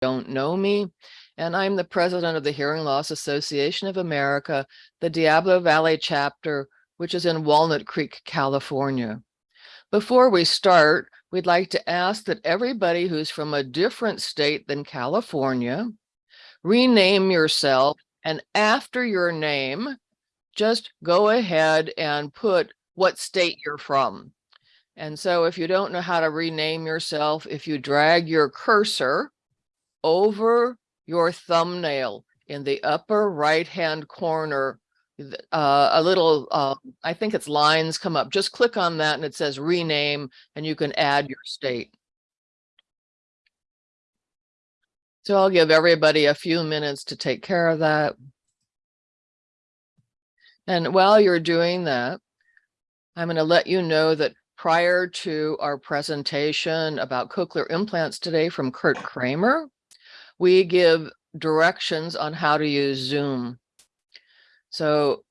don't know me. And I'm the president of the Hearing Loss Association of America, the Diablo Valley chapter, which is in Walnut Creek, California. Before we start, we'd like to ask that everybody who's from a different state than California, rename yourself and after your name, just go ahead and put what state you're from. And so if you don't know how to rename yourself, if you drag your cursor over your thumbnail in the upper right-hand corner, uh, a little, uh, I think it's lines come up. Just click on that and it says rename and you can add your state. So I'll give everybody a few minutes to take care of that. And while you're doing that, I'm going to let you know that prior to our presentation about cochlear implants today from Kurt Kramer, we give directions on how to use Zoom. So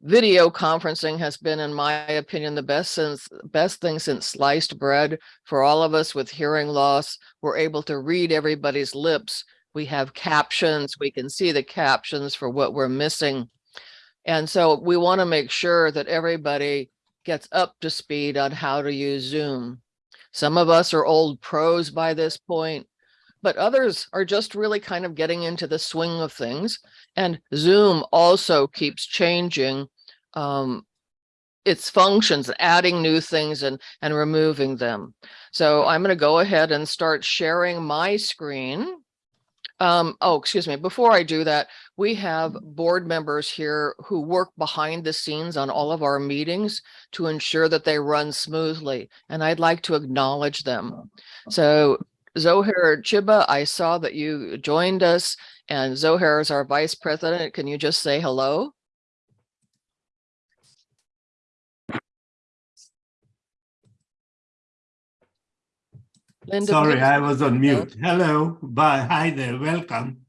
video conferencing has been, in my opinion, the best since best thing since sliced bread for all of us with hearing loss. We're able to read everybody's lips. We have captions. We can see the captions for what we're missing. And so we want to make sure that everybody gets up to speed on how to use Zoom. Some of us are old pros by this point, but others are just really kind of getting into the swing of things. And Zoom also keeps changing um, its functions, adding new things and, and removing them. So I'm going to go ahead and start sharing my screen. Um, oh, excuse me. Before I do that, we have board members here who work behind the scenes on all of our meetings to ensure that they run smoothly. And I'd like to acknowledge them. So Zohair Chiba, I saw that you joined us and Zohair is our vice president. Can you just say hello? Linda, Sorry, I was on mute. Hello, bye. Hi there. Welcome.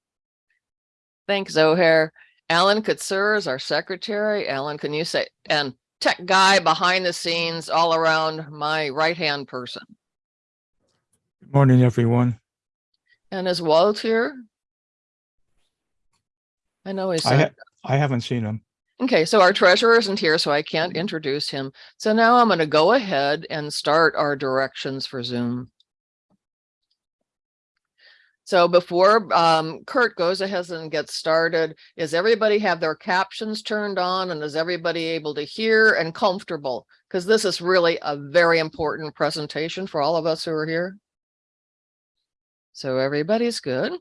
Thanks, Zohair. Alan Katsur is our secretary. Alan, can you say, and tech guy behind the scenes all around my right-hand person. Good morning, everyone. And is Walt here? I know he's. I, ha I haven't seen him. Okay, so our treasurer isn't here, so I can't introduce him. So now I'm going to go ahead and start our directions for Zoom. So before um, Kurt goes ahead and gets started, is everybody have their captions turned on and is everybody able to hear and comfortable? Because this is really a very important presentation for all of us who are here. So everybody's good.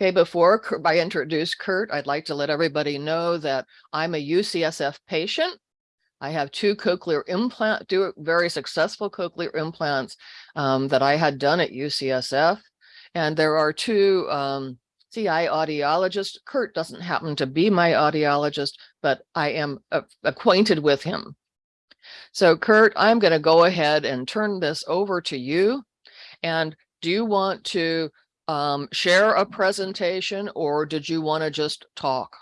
Okay, before I introduce Kurt, I'd like to let everybody know that I'm a UCSF patient. I have two cochlear implant, two very successful cochlear implants um, that I had done at UCSF. And there are two um, CI audiologists. Kurt doesn't happen to be my audiologist, but I am acquainted with him. So Kurt, I'm going to go ahead and turn this over to you. And do you want to um, share a presentation or did you want to just talk?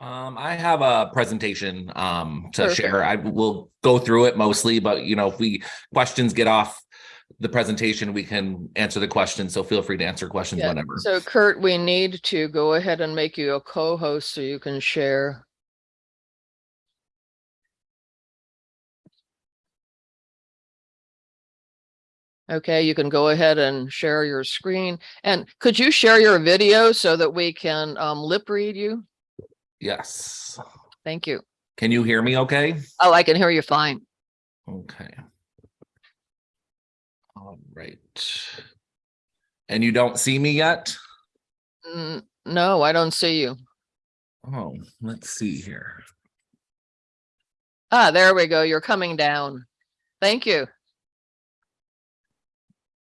Um, I have a presentation um, to Perfect. share. I will go through it mostly, but you know, if we questions get off the presentation, we can answer the questions. So feel free to answer questions yeah. whenever. So Kurt, we need to go ahead and make you a co-host so you can share. Okay, you can go ahead and share your screen. And could you share your video so that we can um, lip read you? Yes. Thank you. Can you hear me okay? Oh, I can hear you fine. Okay. All right. And you don't see me yet? Mm, no, I don't see you. Oh, let's see here. Ah, there we go. You're coming down. Thank you.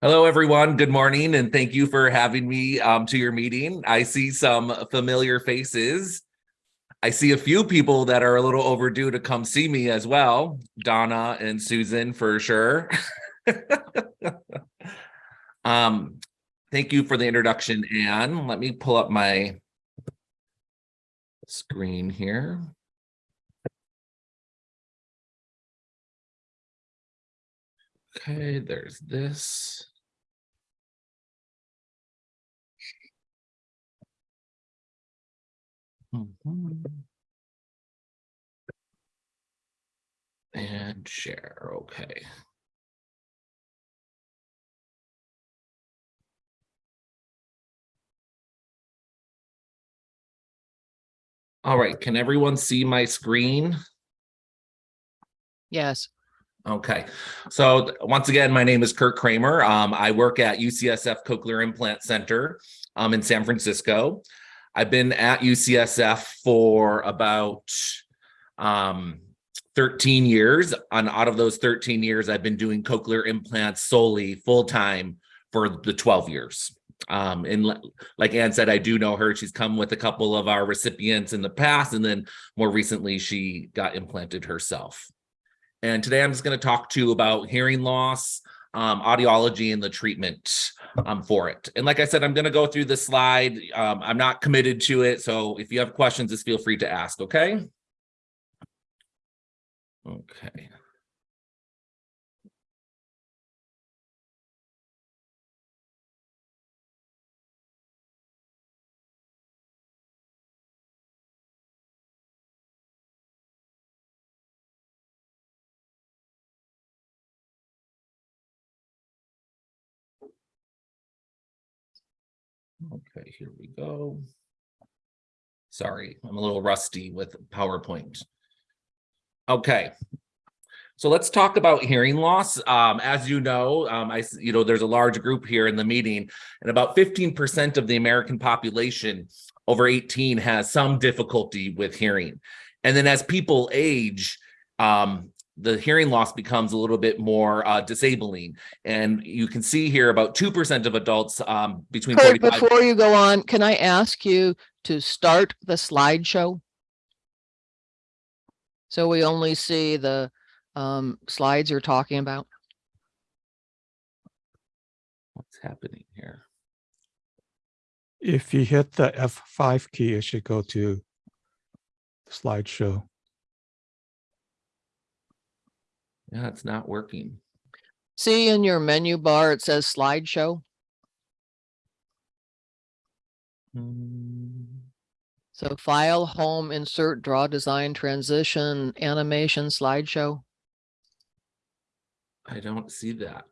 Hello, everyone. Good morning, and thank you for having me um, to your meeting. I see some familiar faces. I see a few people that are a little overdue to come see me as well. Donna and Susan, for sure. um, thank you for the introduction, Anne. Let me pull up my screen here. Okay, there's this. And share, okay. All right, can everyone see my screen? Yes. Okay, so once again, my name is Kurt Kramer. Um, I work at UCSF Cochlear Implant Center um, in San Francisco. I've been at UCSF for about um, 13 years. And out of those 13 years, I've been doing cochlear implants solely full time for the 12 years. Um, and like Ann said, I do know her. She's come with a couple of our recipients in the past, and then more recently, she got implanted herself. And today I'm just going to talk to you about hearing loss, um, audiology, and the treatment um, for it. And like I said, I'm going to go through the slide. Um, I'm not committed to it. So if you have questions, just feel free to ask. Okay. Okay. Okay, here we go. Sorry, I'm a little rusty with PowerPoint. Okay. So let's talk about hearing loss. Um, as you know, um, I, you know, there's a large group here in the meeting and about 15% of the American population over 18 has some difficulty with hearing. And then as people age, um, the hearing loss becomes a little bit more uh, disabling. And you can see here about 2% of adults um, between Kurt, 45 before you go on, can I ask you to start the slideshow? So we only see the um slides you're talking about. What's happening here? If you hit the F5 key, it should go to slideshow. Yeah, it's not working. See in your menu bar, it says slideshow. Hmm, So file, home, insert, draw, design, transition, animation, slideshow. I don't see that.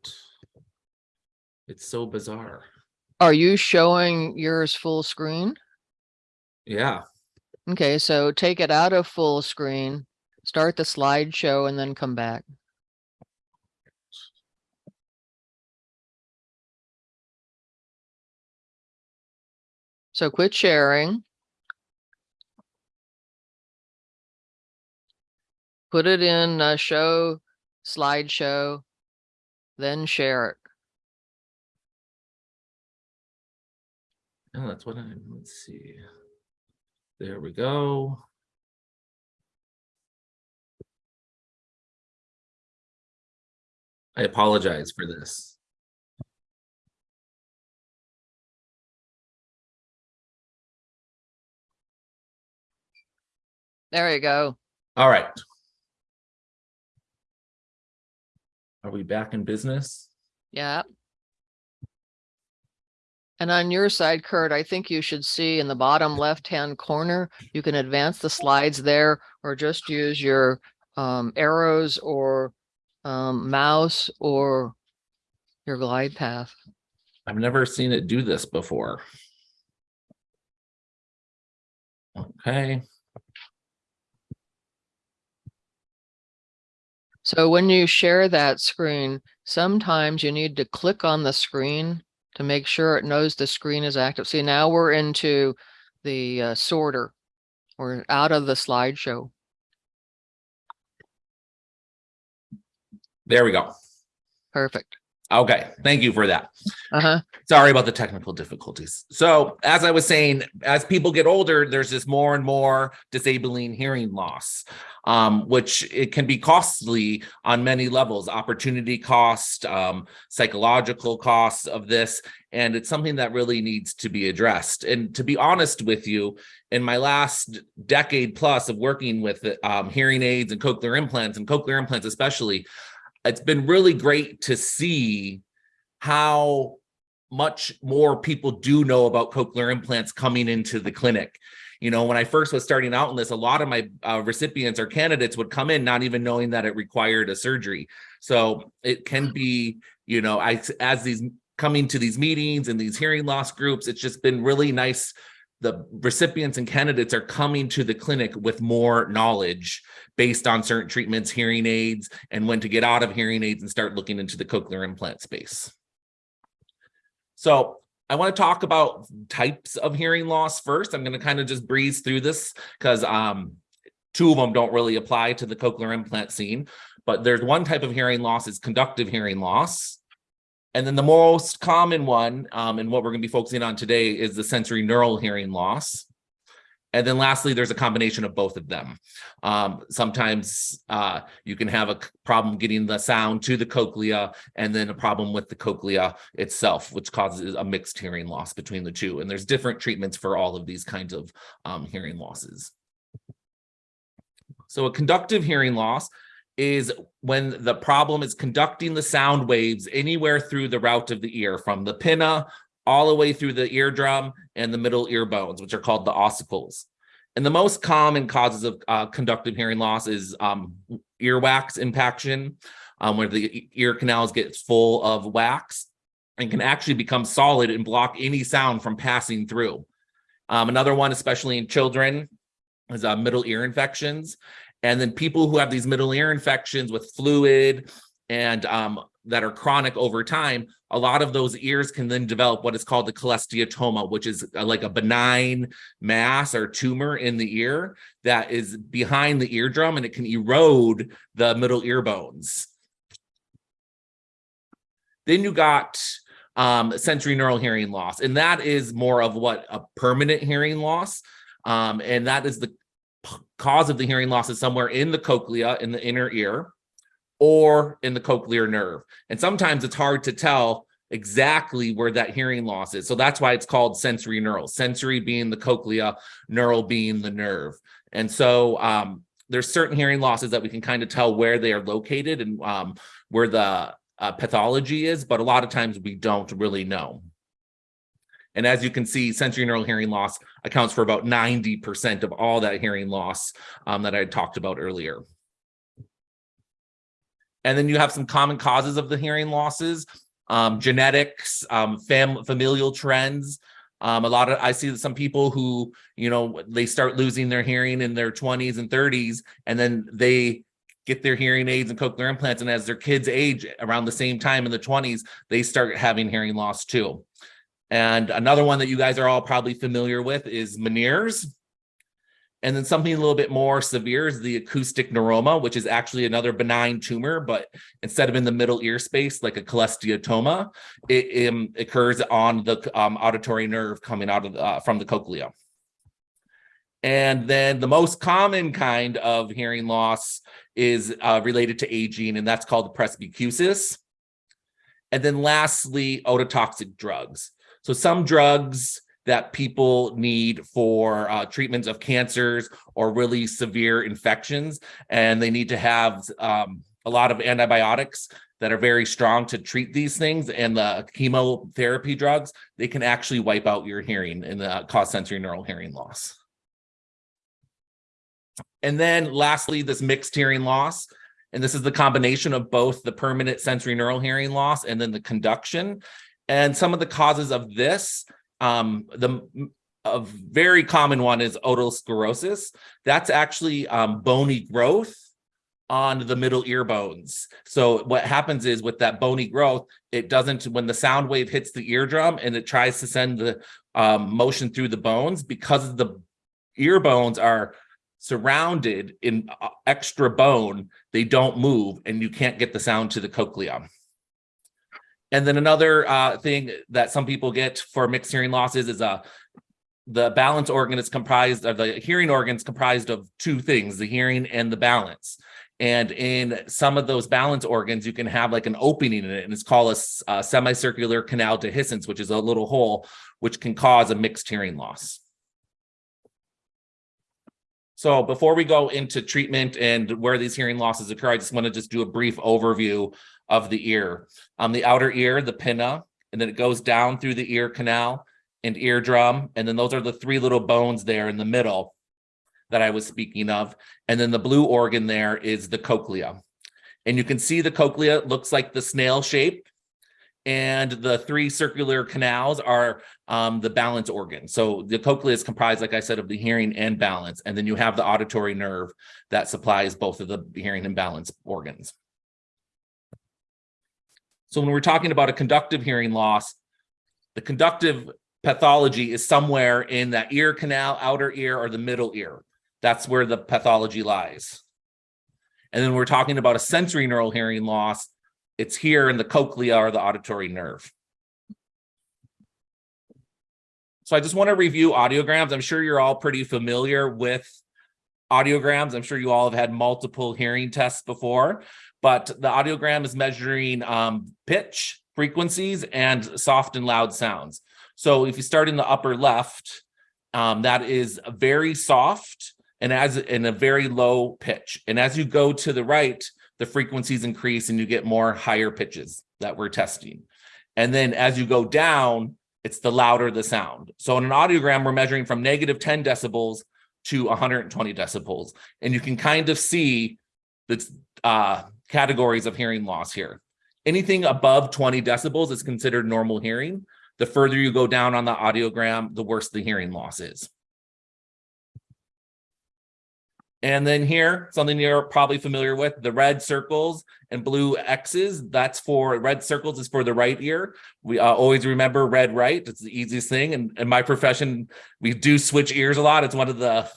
It's so bizarre. Are you showing yours full screen? Yeah, Okay, so take it out of full screen, start the slideshow and then come back. So quit sharing. Put it in uh show slideshow, then share it. oh, that's what I'm, let's see. There we go. I apologize for this. There you go. All right. Are we back in business? Yeah. And on your side, Kurt, I think you should see in the bottom left-hand corner, you can advance the slides there or just use your um, arrows or um, mouse or your glide path. I've never seen it do this before. Okay, So when you share that screen, sometimes you need to click on the screen to make sure it knows the screen is active. See, now we're into the uh, sorter. We're out of the slideshow. there we go. Perfect. Okay, thank you for that. Uh-huh. Sorry about the technical difficulties. So as I was saying, as people get older, there's this more and more disabling hearing loss, um, which it can be costly on many levels, opportunity cost, um, psychological costs of this, and it's something that really needs to be addressed. And to be honest with you, in my last decade plus of working with um, hearing aids and cochlear implants and cochlear implants especially, it's been really great to see how much more people do know about cochlear implants coming into the clinic. You know, when I first was starting out in this, a lot of my uh, recipients or candidates would come in not even knowing that it required a surgery. So it can be, you know, I as these coming to these meetings and these hearing loss groups, it's just been really nice. The recipients and candidates are coming to the clinic with more knowledge based on certain treatments, hearing aids, and when to get out of hearing aids and start looking into the cochlear implant space. So I want to talk about types of hearing loss first. I'm going to kind of just breeze through this because um, two of them don't really apply to the cochlear implant scene. But there's one type of hearing loss is conductive hearing loss. And then the most common one, um, and what we're going to be focusing on today is the sensory neural hearing loss. And then lastly, there's a combination of both of them. Um, sometimes uh, you can have a problem getting the sound to the cochlea and then a problem with the cochlea itself, which causes a mixed hearing loss between the two. And there's different treatments for all of these kinds of um, hearing losses. So a conductive hearing loss is when the problem is conducting the sound waves anywhere through the route of the ear from the pinna all the way through the eardrum and the middle ear bones, which are called the ossicles. And the most common causes of uh, conductive hearing loss is um, earwax impaction, um, where the ear canals get full of wax and can actually become solid and block any sound from passing through. Um, another one, especially in children, is uh, middle ear infections. And then people who have these middle ear infections with fluid and um, that are chronic over time, a lot of those ears can then develop what is called the cholesteatoma, which is uh, like a benign mass or tumor in the ear that is behind the eardrum and it can erode the middle ear bones. Then you got um, sensory neural hearing loss, and that is more of what a permanent hearing loss. Um, and that is the cause of the hearing loss is somewhere in the cochlea in the inner ear or in the cochlear nerve. And sometimes it's hard to tell exactly where that hearing loss is. So that's why it's called sensory neural, sensory being the cochlea, neural being the nerve. And so um, there's certain hearing losses that we can kind of tell where they are located and um, where the uh, pathology is, but a lot of times we don't really know. And as you can see, sensory neural hearing loss accounts for about 90% of all that hearing loss um, that I talked about earlier. And then you have some common causes of the hearing losses, um, genetics, um, fam- familial trends. Um, a lot of I see some people who, you know, they start losing their hearing in their 20s and 30s, and then they get their hearing aids and cochlear implants. And as their kids age around the same time in the 20s, they start having hearing loss too. And another one that you guys are all probably familiar with is Meniere's. And then something a little bit more severe is the acoustic neuroma, which is actually another benign tumor, but instead of in the middle ear space, like a cholesteatoma, it um, occurs on the um, auditory nerve coming out of the, uh, from the cochlea. And then the most common kind of hearing loss is uh, related to aging, and that's called presbycusis. And then lastly, ototoxic drugs. So some drugs that people need for uh, treatments of cancers or really severe infections, and they need to have um, a lot of antibiotics that are very strong to treat these things. And the chemotherapy drugs, they can actually wipe out your hearing and uh, cause sensory neural hearing loss. And then lastly, this mixed hearing loss. And this is the combination of both the permanent sensory neural hearing loss and then the conduction. And some of the causes of this, um, the a very common one is otosclerosis. That's actually um, bony growth on the middle ear bones. So what happens is with that bony growth, it doesn't, when the sound wave hits the eardrum and it tries to send the um, motion through the bones, because the ear bones are surrounded in uh, extra bone, they don't move and you can't get the sound to the cochlea. And then another uh, thing that some people get for mixed hearing losses is uh, the balance organ is comprised of the hearing organs comprised of two things, the hearing and the balance. And in some of those balance organs, you can have like an opening in it, and it's called a, a semicircular canal dehiscence, which is a little hole, which can cause a mixed hearing loss. So before we go into treatment and where these hearing losses occur, I just want to just do a brief overview of the ear. On the outer ear, the pinna and then it goes down through the ear canal and eardrum. And then those are the three little bones there in the middle that I was speaking of. And then the blue organ there is the cochlea. And you can see the cochlea looks like the snail shape. And the three circular canals are um, the balance organ. So the cochlea is comprised, like I said, of the hearing and balance. And then you have the auditory nerve that supplies both of the hearing and balance organs. So when we're talking about a conductive hearing loss, the conductive pathology is somewhere in that ear canal, outer ear, or the middle ear. That's where the pathology lies. And then we're talking about a sensory neural hearing loss. It's here in the cochlea or the auditory nerve. So I just want to review audiograms. I'm sure you're all pretty familiar with audiograms. I'm sure you all have had multiple hearing tests before, but the audiogram is measuring um, pitch, frequencies, and soft and loud sounds. So if you start in the upper left, um, that is very soft and as in a very low pitch. And as you go to the right, the frequencies increase and you get more higher pitches that we're testing. And then as you go down, it's the louder the sound. So in an audiogram, we're measuring from negative 10 decibels to 120 decibels. And you can kind of see the uh, categories of hearing loss here. Anything above 20 decibels is considered normal hearing. The further you go down on the audiogram, the worse the hearing loss is. And then here, something you're probably familiar with, the red circles and blue X's, that's for, red circles is for the right ear. We uh, always remember red right, it's the easiest thing. And in my profession, we do switch ears a lot. It's one of the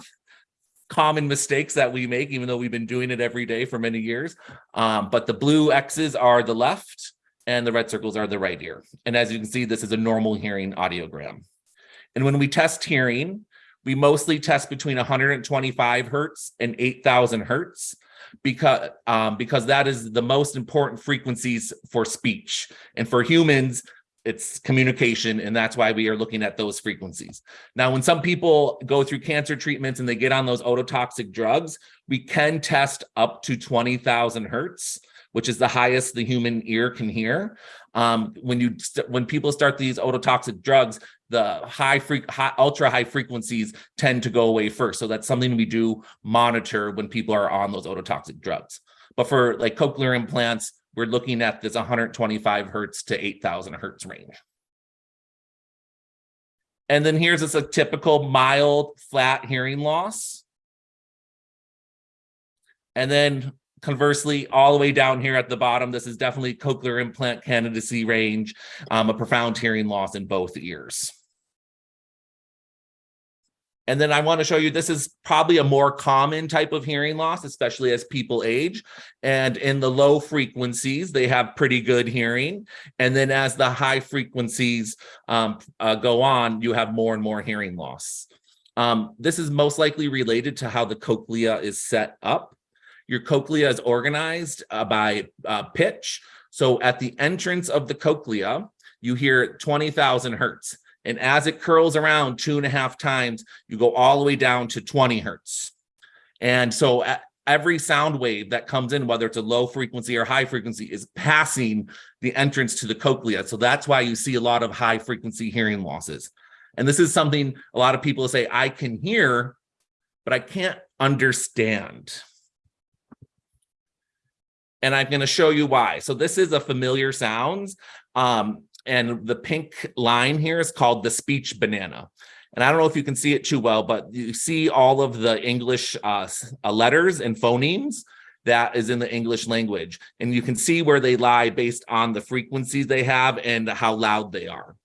common mistakes that we make, even though we've been doing it every day for many years. Um, but the blue X's are the left and the red circles are the right ear. And as you can see, this is a normal hearing audiogram. And when we test hearing, we mostly test between 125 hertz and 8000 hertz because um, because that is the most important frequencies for speech and for humans it's communication and that's why we are looking at those frequencies now when some people go through cancer treatments and they get on those ototoxic drugs we can test up to 20,000 hertz which is the highest the human ear can hear um, when you when people start these ototoxic drugs the high, freq high ultra high frequencies tend to go away first. So that's something we do monitor when people are on those ototoxic drugs. But for like cochlear implants, we're looking at this 125 hertz to 8000 hertz range. And then here's just a typical mild flat hearing loss. And then conversely, all the way down here at the bottom, this is definitely cochlear implant candidacy range, um, a profound hearing loss in both ears. And then I want to show you, this is probably a more common type of hearing loss, especially as people age. And in the low frequencies, they have pretty good hearing. And then as the high frequencies um, uh, go on, you have more and more hearing loss. Um, this is most likely related to how the cochlea is set up. Your cochlea is organized uh, by uh, pitch. So at the entrance of the cochlea, you hear 20,000 hertz. And as it curls around two and a half times, you go all the way down to 20 hertz. And so every sound wave that comes in, whether it's a low frequency or high frequency, is passing the entrance to the cochlea. So that's why you see a lot of high frequency hearing losses. And this is something a lot of people say, I can hear, but I can't understand. And I'm going to show you why. So this is a familiar sounds. Um, and the pink line here is called the speech banana. And I don't know if you can see it too well, but you see all of the English uh, uh, letters and phonemes that is in the English language. And you can see where they lie based on the frequencies they have and how loud they are.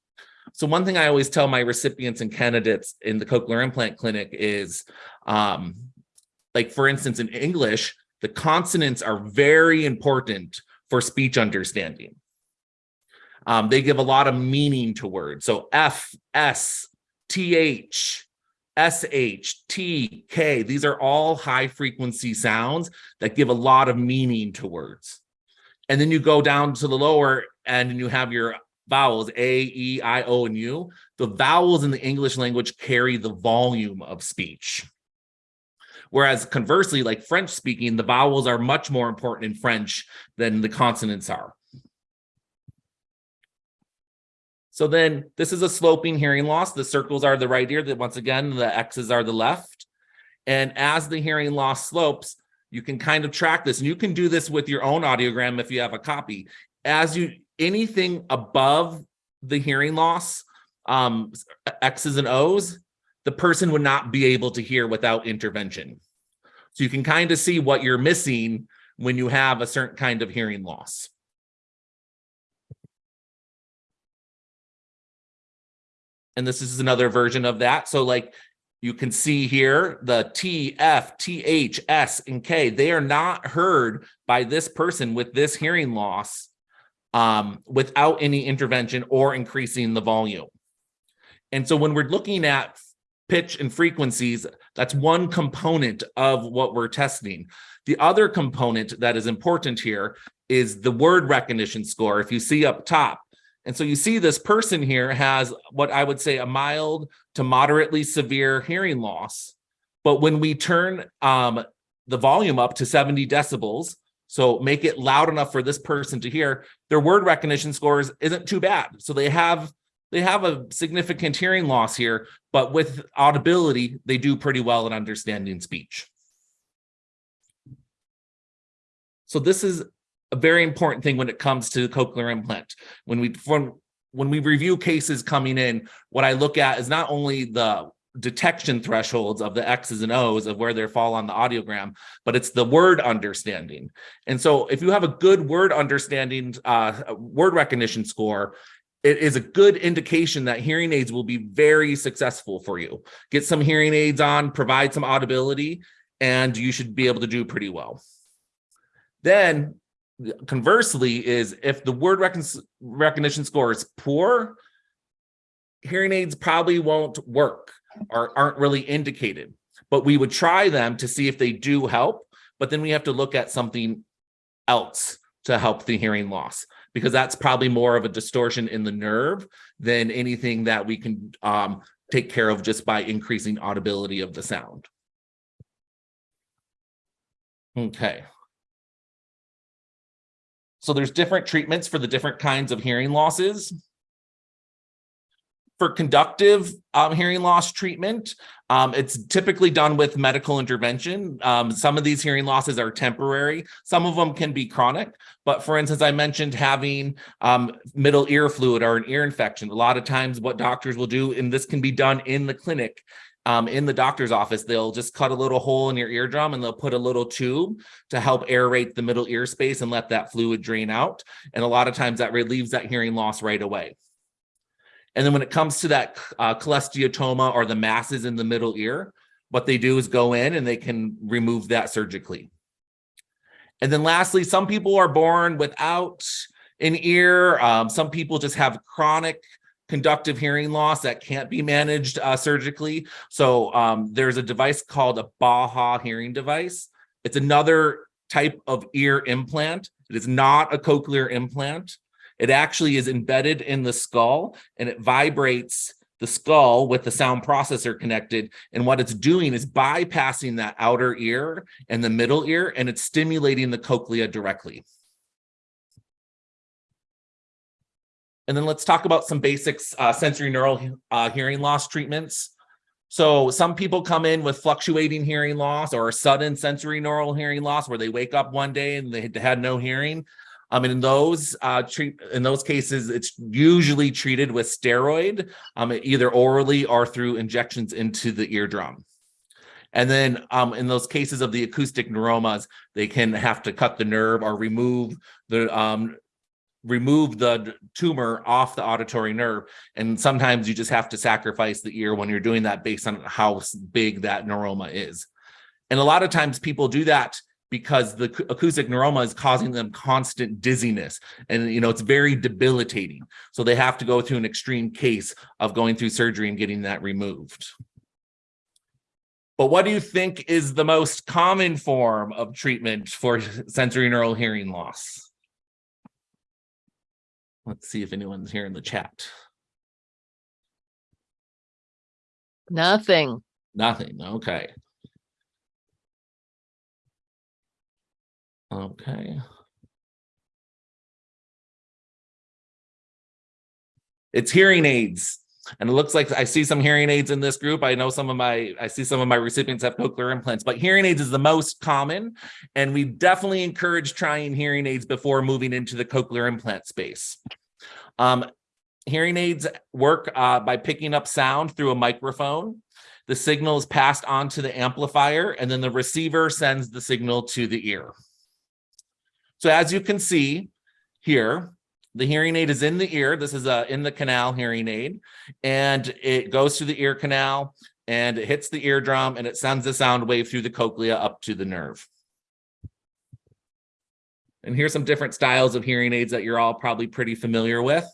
So one thing I always tell my recipients and candidates in the cochlear implant clinic is, um, like for instance, in English, the consonants are very important for speech understanding. Um, they give a lot of meaning to words. So F, S, TH, SH, T, K, these are all high frequency sounds that give a lot of meaning to words. And then you go down to the lower and you have your vowels, A, E, I, O, and U. The vowels in the English language carry the volume of speech. Whereas conversely, like French speaking, the vowels are much more important in French than the consonants are. So then this is a sloping hearing loss. The circles are the right ear, that once again, the X's are the left. And as the hearing loss slopes, you can kind of track this and you can do this with your own audiogram if you have a copy. As you, anything above the hearing loss, um, X's and O's, the person would not be able to hear without intervention. So you can kind of see what you're missing when you have a certain kind of hearing loss. And this is another version of that. So like you can see here, the T, F, T, H, S, and K, they are not heard by this person with this hearing loss um, without any intervention or increasing the volume. And so when we're looking at pitch and frequencies, that's one component of what we're testing. The other component that is important here is the word recognition score. If you see up top, and so you see this person here has what I would say a mild to moderately severe hearing loss. But when we turn um, the volume up to 70 decibels, so make it loud enough for this person to hear, their word recognition scores isn't too bad. So they have they have a significant hearing loss here, but with audibility, they do pretty well in understanding speech. So this is a very important thing when it comes to the cochlear implant. When we when, when we review cases coming in, what I look at is not only the detection thresholds of the X's and O's of where they fall on the audiogram, but it's the word understanding. And so if you have a good word understanding, uh, word recognition score, it is a good indication that hearing aids will be very successful for you. Get some hearing aids on, provide some audibility, and you should be able to do pretty well. Then conversely is if the word recon recognition score is poor, hearing aids probably won't work or aren't really indicated. But we would try them to see if they do help, but then we have to look at something else to help the hearing loss because that's probably more of a distortion in the nerve than anything that we can um, take care of just by increasing audibility of the sound. Okay. So there's different treatments for the different kinds of hearing losses. For conductive um, hearing loss treatment, um, it's typically done with medical intervention. Um, some of these hearing losses are temporary. Some of them can be chronic. But for instance, I mentioned having um, middle ear fluid or an ear infection. A lot of times what doctors will do, and this can be done in the clinic, um, in the doctor's office, they'll just cut a little hole in your eardrum and they'll put a little tube to help aerate the middle ear space and let that fluid drain out. And a lot of times that relieves that hearing loss right away. And then when it comes to that uh, cholesteatoma or the masses in the middle ear, what they do is go in and they can remove that surgically. And then lastly, some people are born without an ear. Um, some people just have chronic conductive hearing loss that can't be managed uh, surgically. So um, there's a device called a Baha hearing device. It's another type of ear implant. It is not a cochlear implant. It actually is embedded in the skull and it vibrates the skull with the sound processor connected. And what it's doing is bypassing that outer ear and the middle ear, and it's stimulating the cochlea directly. And then let's talk about some basics uh, sensory neural uh, hearing loss treatments. So some people come in with fluctuating hearing loss or sudden sensory neural hearing loss where they wake up one day and they had no hearing. Um, and in those uh, treat in those cases, it's usually treated with steroid, um, either orally or through injections into the eardrum. And then um, in those cases of the acoustic neuromas, they can have to cut the nerve or remove the um, remove the tumor off the auditory nerve. And sometimes you just have to sacrifice the ear when you're doing that based on how big that neuroma is. And a lot of times people do that because the acoustic neuroma is causing them constant dizziness and you know it's very debilitating so they have to go through an extreme case of going through surgery and getting that removed but what do you think is the most common form of treatment for sensory neural hearing loss let's see if anyone's here in the chat Nothing. nothing okay Okay. It's hearing aids. And it looks like I see some hearing aids in this group. I know some of my, I see some of my recipients have cochlear implants, but hearing aids is the most common. And we definitely encourage trying hearing aids before moving into the cochlear implant space. Um, hearing aids work uh, by picking up sound through a microphone. The signal is passed on to the amplifier and then the receiver sends the signal to the ear. So as you can see here, the hearing aid is in the ear. This is a in the canal hearing aid, and it goes through the ear canal and it hits the eardrum and it sends the sound wave through the cochlea up to the nerve. And here's some different styles of hearing aids that you're all probably pretty familiar with.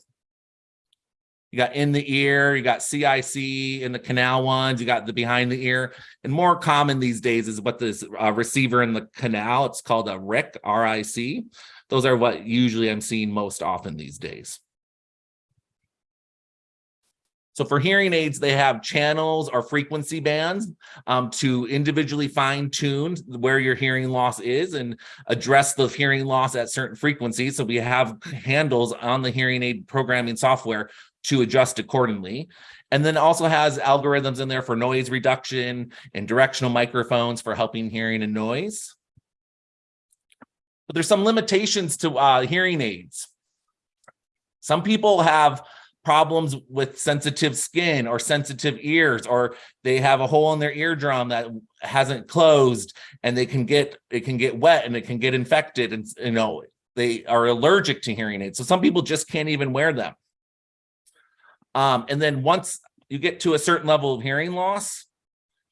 You got in the ear, you got CIC in the canal ones, you got the behind the ear. And more common these days is what this uh, receiver in the canal, it's called a RIC, R-I-C. Those are what usually I'm seeing most often these days. So for hearing aids, they have channels or frequency bands um, to individually fine tune where your hearing loss is and address the hearing loss at certain frequencies. So we have handles on the hearing aid programming software to adjust accordingly. And then also has algorithms in there for noise reduction and directional microphones for helping hearing and noise. But there's some limitations to uh, hearing aids. Some people have problems with sensitive skin or sensitive ears, or they have a hole in their eardrum that hasn't closed and they can get, it can get wet and it can get infected and, you know, they are allergic to hearing aids. So some people just can't even wear them. Um, and then once you get to a certain level of hearing loss,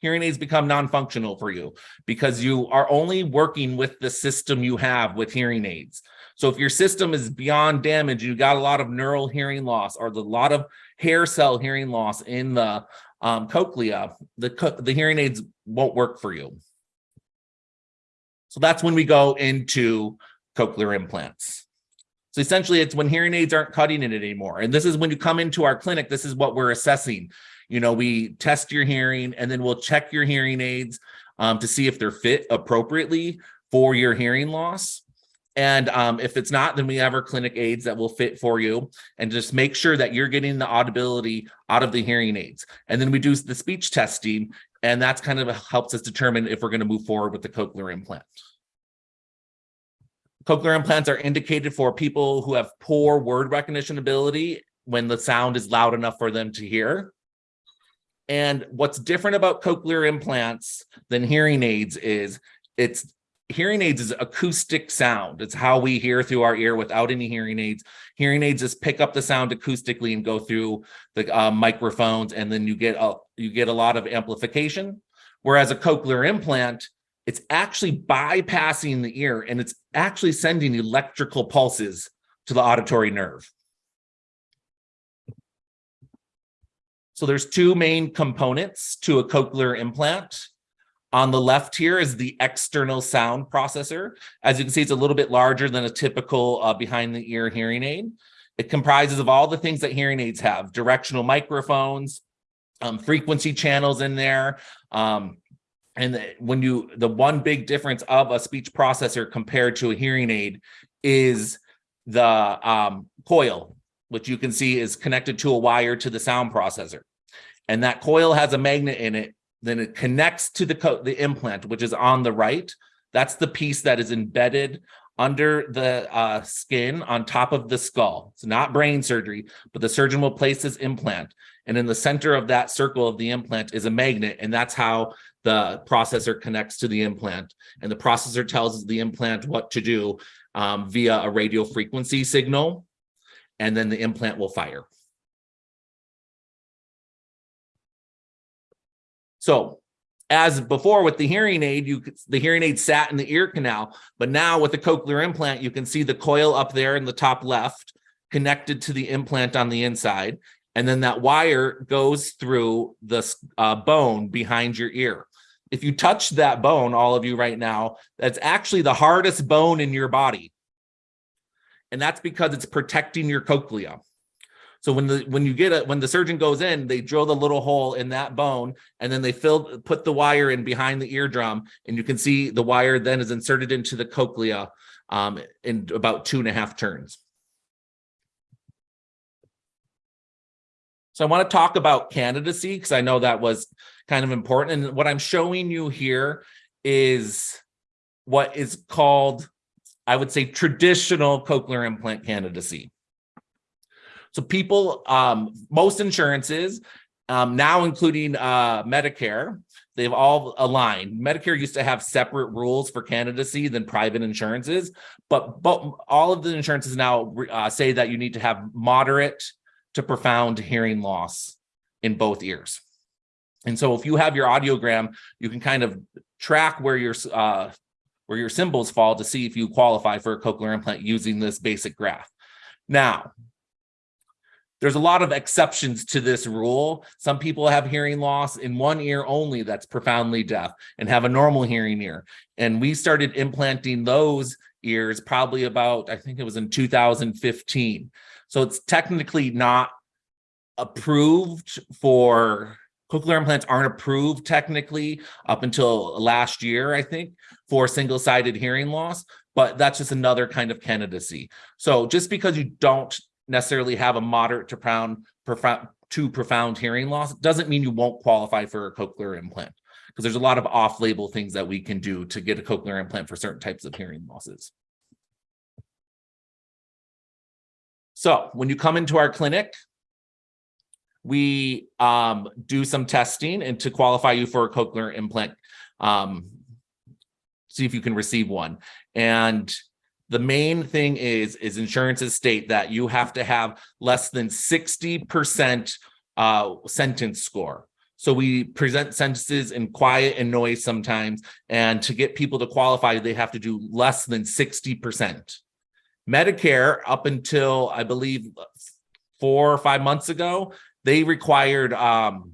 hearing aids become non-functional for you because you are only working with the system you have with hearing aids. So if your system is beyond damage, you got a lot of neural hearing loss or a lot of hair cell hearing loss in the um, cochlea, the, co the hearing aids won't work for you. So that's when we go into cochlear implants. So essentially it's when hearing aids aren't cutting it anymore. And this is when you come into our clinic, this is what we're assessing. You know, we test your hearing and then we'll check your hearing aids um, to see if they're fit appropriately for your hearing loss. And um, if it's not, then we have our clinic aids that will fit for you and just make sure that you're getting the audibility out of the hearing aids. And then we do the speech testing and that's kind of helps us determine if we're going to move forward with the cochlear implant. Cochlear implants are indicated for people who have poor word recognition ability when the sound is loud enough for them to hear. And what's different about cochlear implants than hearing aids is it's hearing aids is acoustic sound. It's how we hear through our ear without any hearing aids. Hearing aids just pick up the sound acoustically and go through the uh, microphones, and then you get a you get a lot of amplification. Whereas a cochlear implant, it's actually bypassing the ear and it's actually sending electrical pulses to the auditory nerve. So there's two main components to a cochlear implant. On the left here is the external sound processor. As you can see, it's a little bit larger than a typical uh, behind the ear hearing aid. It comprises of all the things that hearing aids have, directional microphones, um, frequency channels in there, um, and the, when you, the one big difference of a speech processor compared to a hearing aid is the um, coil, which you can see is connected to a wire to the sound processor. And that coil has a magnet in it, then it connects to the, the implant, which is on the right. That's the piece that is embedded under the uh, skin on top of the skull. It's not brain surgery, but the surgeon will place his implant. And in the center of that circle of the implant is a magnet. And that's how the processor connects to the implant and the processor tells the implant what to do um, via a radio frequency signal, and then the implant will fire. So as before with the hearing aid, you the hearing aid sat in the ear canal, but now with the cochlear implant, you can see the coil up there in the top left connected to the implant on the inside. And then that wire goes through the uh, bone behind your ear if you touch that bone, all of you right now, that's actually the hardest bone in your body. And that's because it's protecting your cochlea. So when the when you get it, when the surgeon goes in, they drill the little hole in that bone and then they fill put the wire in behind the eardrum, and you can see the wire then is inserted into the cochlea um, in about two and a half turns. So I want to talk about candidacy because I know that was kind of important. And what I'm showing you here is what is called, I would say, traditional cochlear implant candidacy. So people, um, most insurances, um, now including uh, Medicare, they've all aligned. Medicare used to have separate rules for candidacy than private insurances, but, but all of the insurances now uh, say that you need to have moderate to profound hearing loss in both ears. And so if you have your audiogram, you can kind of track where your uh, where your symbols fall to see if you qualify for a cochlear implant using this basic graph. Now, there's a lot of exceptions to this rule. Some people have hearing loss in one ear only that's profoundly deaf and have a normal hearing ear. And we started implanting those ears probably about, I think it was in 2015. So it's technically not approved for cochlear implants aren't approved technically up until last year, I think, for single-sided hearing loss, but that's just another kind of candidacy. So just because you don't necessarily have a moderate to profound, to profound hearing loss doesn't mean you won't qualify for a cochlear implant because there's a lot of off-label things that we can do to get a cochlear implant for certain types of hearing losses. So when you come into our clinic, we um, do some testing and to qualify you for a cochlear implant, um, see if you can receive one. And the main thing is, is insurances state that you have to have less than 60% uh, sentence score. So we present sentences in quiet and noise sometimes, and to get people to qualify, they have to do less than 60%. Medicare, up until I believe four or five months ago, they required um,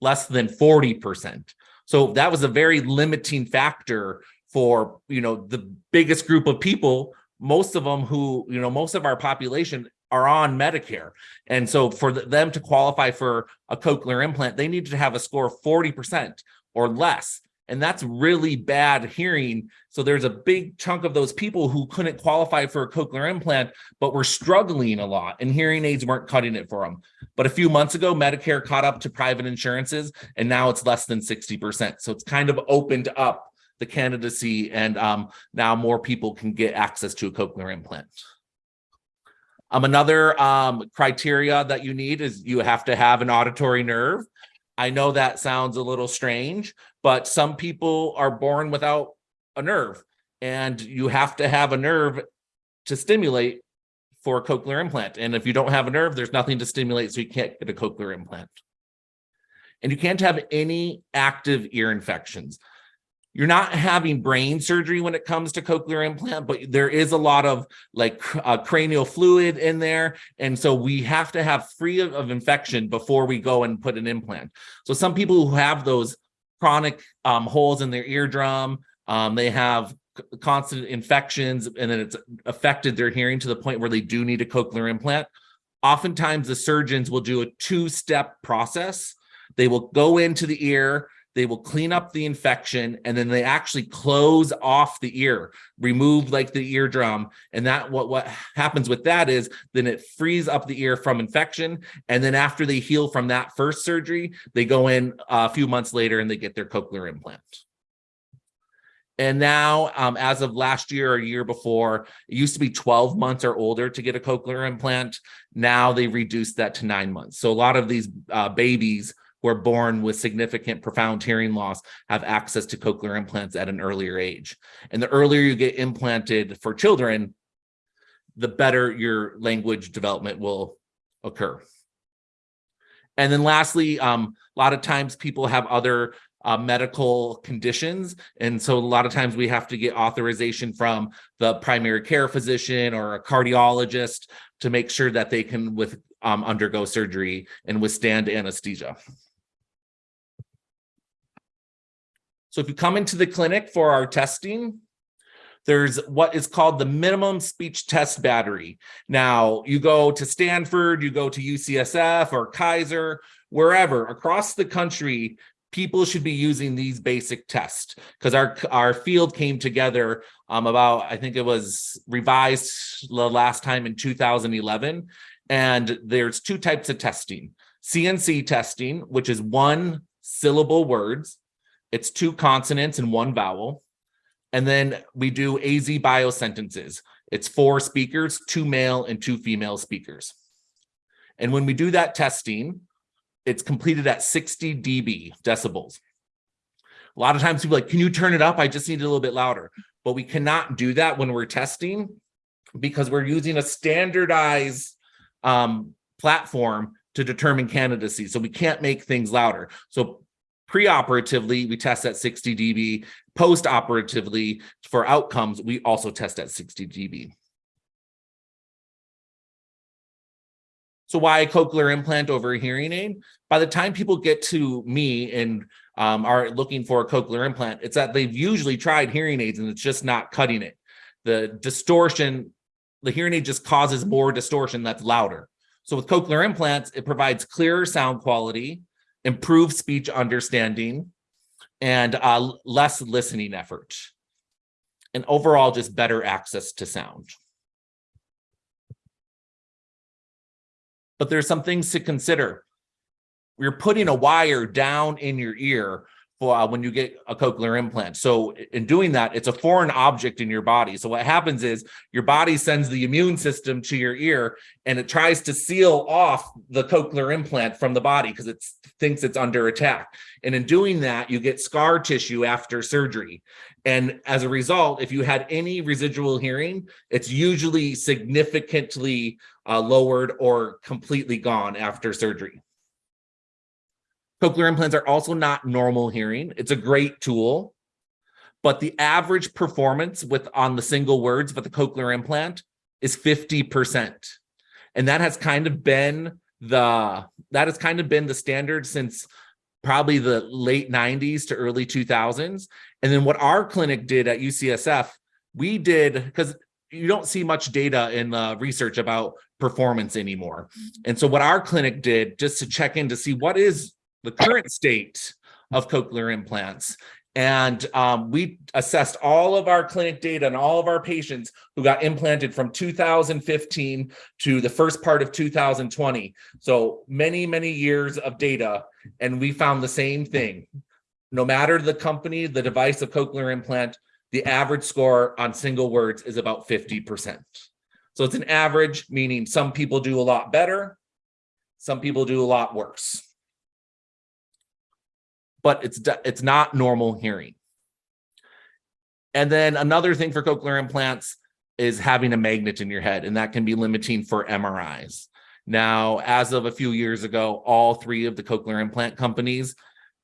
less than 40%. So that was a very limiting factor for, you know, the biggest group of people, most of them who, you know, most of our population are on Medicare. And so for them to qualify for a cochlear implant, they need to have a score of 40% or less and that's really bad hearing. So there's a big chunk of those people who couldn't qualify for a cochlear implant, but were struggling a lot and hearing aids weren't cutting it for them. But a few months ago, Medicare caught up to private insurances and now it's less than 60%. So it's kind of opened up the candidacy and um, now more people can get access to a cochlear implant. Um, another um, criteria that you need is you have to have an auditory nerve. I know that sounds a little strange, but some people are born without a nerve and you have to have a nerve to stimulate for a cochlear implant. And if you don't have a nerve, there's nothing to stimulate, so you can't get a cochlear implant. And you can't have any active ear infections. You're not having brain surgery when it comes to cochlear implant, but there is a lot of like uh, cranial fluid in there. And so we have to have free of, of, infection before we go and put an implant. So some people who have those chronic um, holes in their eardrum, um, they have constant infections and then it's affected their hearing to the point where they do need a cochlear implant. Oftentimes the surgeons will do a two-step process. They will go into the ear, they will clean up the infection and then they actually close off the ear remove like the eardrum and that what what happens with that is then it frees up the ear from infection and then after they heal from that first surgery they go in a few months later and they get their cochlear implant and now, um, as of last year or year before, it used to be 12 months or older to get a cochlear implant. Now they reduced that to nine months. So a lot of these uh, babies who are born with significant profound hearing loss have access to cochlear implants at an earlier age. And the earlier you get implanted for children, the better your language development will occur. And then lastly, um, a lot of times people have other uh, medical conditions. And so a lot of times we have to get authorization from the primary care physician or a cardiologist to make sure that they can with um, undergo surgery and withstand anesthesia. So if you come into the clinic for our testing, there's what is called the minimum speech test battery. Now you go to Stanford, you go to UCSF or Kaiser, wherever across the country, people should be using these basic tests because our our field came together um, about I think it was revised the last time in 2011 And there's two types of testing. CNC testing, which is one syllable words. It's two consonants and one vowel. And then we do AzBio sentences. It's four speakers, two male and two female speakers. And when we do that testing, it's completed at 60 dB decibels. A lot of times people like, can you turn it up? I just need it a little bit louder. But we cannot do that when we're testing because we're using a standardized um, platform to determine candidacy. So we can't make things louder. So pre-operatively, we test at 60 dB. Post-operatively, for outcomes, we also test at 60 dB. So why a cochlear implant over a hearing aid? By the time people get to me and um, are looking for a cochlear implant, it's that they've usually tried hearing aids and it's just not cutting it. The distortion, the hearing aid just causes more distortion that's louder. So with cochlear implants, it provides clearer sound quality, improved speech understanding, and uh, less listening effort. And overall, just better access to sound. But there's some things to consider. You're putting a wire down in your ear for uh, when you get a cochlear implant. So in doing that, it's a foreign object in your body. So what happens is your body sends the immune system to your ear and it tries to seal off the cochlear implant from the body because it thinks it's under attack. And in doing that, you get scar tissue after surgery. And as a result, if you had any residual hearing, it's usually significantly uh, lowered or completely gone after surgery. Cochlear implants are also not normal hearing. It's a great tool, but the average performance with on the single words with the cochlear implant is 50%. And that has kind of been the that has kind of been the standard since probably the late 90s to early 2000s. And then what our clinic did at UCSF, we did because you don't see much data in the research about performance anymore. And so what our clinic did just to check in to see what is the current state of cochlear implants. And um, we assessed all of our clinic data and all of our patients who got implanted from 2015 to the first part of 2020. So many, many years of data. And we found the same thing. No matter the company, the device of cochlear implant, the average score on single words is about 50%. So it's an average, meaning some people do a lot better, some people do a lot worse but it's it's not normal hearing. And then another thing for cochlear implants is having a magnet in your head, and that can be limiting for MRIs. Now, as of a few years ago, all three of the cochlear implant companies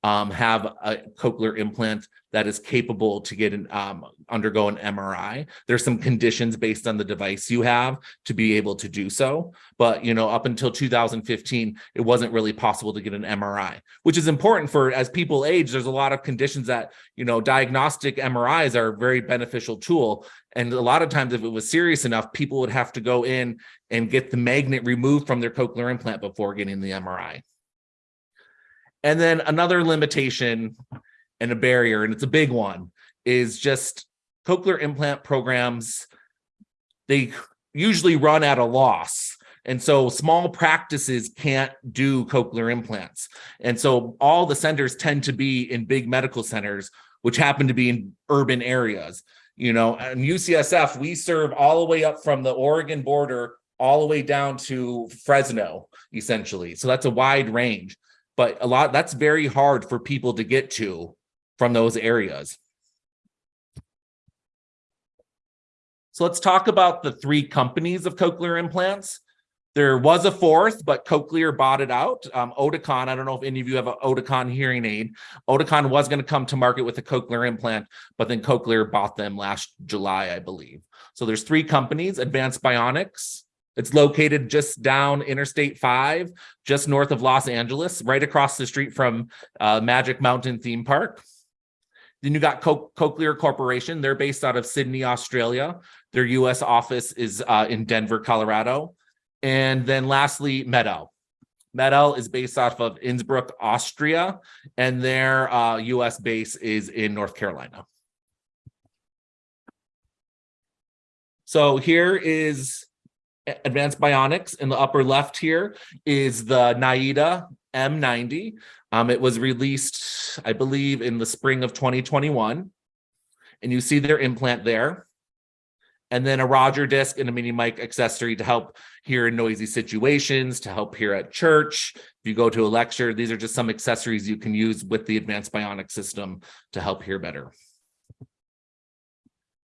um, have a cochlear implant that is capable to get an um, undergo an MRI. There's some conditions based on the device you have to be able to do so. But, you know, up until 2015, it wasn't really possible to get an MRI, which is important for as people age, there's a lot of conditions that, you know, diagnostic MRIs are a very beneficial tool. And a lot of times if it was serious enough, people would have to go in and get the magnet removed from their cochlear implant before getting the MRI. And then another limitation and a barrier, and it's a big one, is just cochlear implant programs, they usually run at a loss. And so small practices can't do cochlear implants. And so all the centers tend to be in big medical centers, which happen to be in urban areas. You know, and UCSF, we serve all the way up from the Oregon border all the way down to Fresno, essentially. So that's a wide range, but a lot that's very hard for people to get to from those areas. So let's talk about the three companies of cochlear implants. There was a fourth, but Cochlear bought it out. Um, Oticon, I don't know if any of you have an Oticon hearing aid. Oticon was going to come to market with a cochlear implant, but then Cochlear bought them last July, I believe. So there's three companies, Advanced Bionics. It's located just down Interstate 5, just north of Los Angeles, right across the street from uh, Magic Mountain Theme Park. Then you got Co Cochlear Corporation. They're based out of Sydney, Australia. Their US office is uh, in Denver, Colorado. And then lastly, MED-EL. MED-EL is based off of Innsbruck, Austria, and their uh, US base is in North Carolina. So here is Advanced Bionics in the upper left here is the NAIDA M90. Um, it was released, I believe, in the spring of 2021. And you see their implant there. And then a Roger disc and a mini mic accessory to help hear in noisy situations, to help hear at church. If you go to a lecture, these are just some accessories you can use with the Advanced Bionic system to help hear better.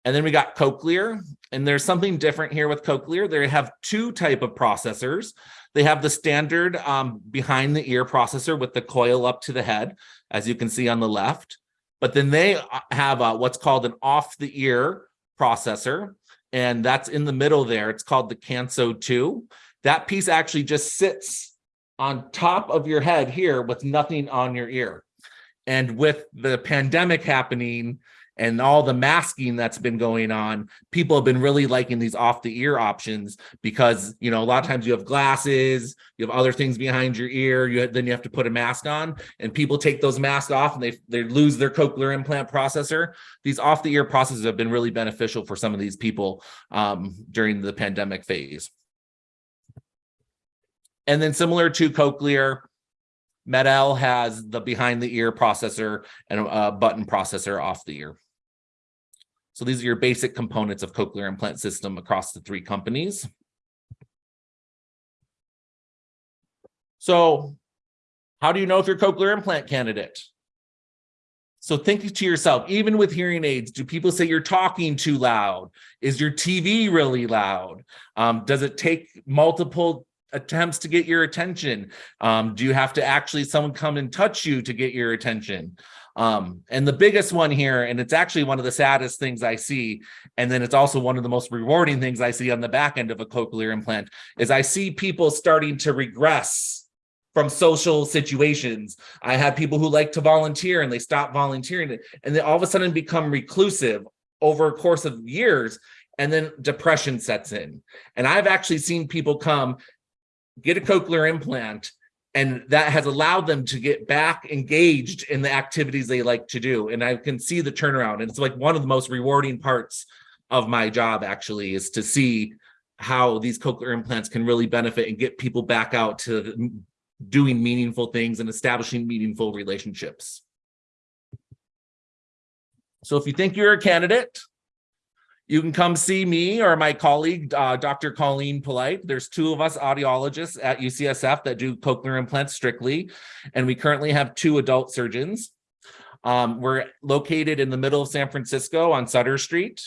And then we got Cochlear, and there's something different here with Cochlear. They have two type of processors. They have the standard um, behind the ear processor with the coil up to the head, as you can see on the left. But then they uh, have uh, what's called an off the ear processor, and that's in the middle there. It's called the Kanso 2. That piece actually just sits on top of your head here with nothing on your ear. And with the pandemic happening, and all the masking that's been going on, people have been really liking these off the ear options because, you know, a lot of times you have glasses, you have other things behind your ear, you then you have to put a mask on and people take those masks off and they, they lose their cochlear implant processor. These off the ear processes have been really beneficial for some of these people um, during the pandemic phase. And then similar to cochlear, MED-EL has the behind the ear processor and a button processor off the ear. So these are your basic components of cochlear implant system across the three companies. So how do you know if you're cochlear implant candidate? So think to yourself, even with hearing aids, do people say you're talking too loud? Is your TV really loud? Um, does it take multiple attempts to get your attention? Um, do you have to actually someone come and touch you to get your attention? Um, and the biggest one here, and it's actually one of the saddest things I see, and then it's also one of the most rewarding things I see on the back end of a cochlear implant, is I see people starting to regress from social situations. I have people who like to volunteer and they stop volunteering and they all of a sudden become reclusive over a course of years and then depression sets in. And I've actually seen people come get a cochlear implant and that has allowed them to get back engaged in the activities they like to do. And i can see the turnaround. And it's like one of the most rewarding parts of my job actually is to see how these cochlear implants can really benefit and get people back out to doing meaningful things and establishing meaningful relationships. So if you think you're a candidate you can come see me or my colleague, uh, Dr. Colleen Polite. There's two of us audiologists at UCSF that do cochlear implants strictly, and we currently have two adult surgeons. Um, we're located in the middle of San Francisco on Sutter Street.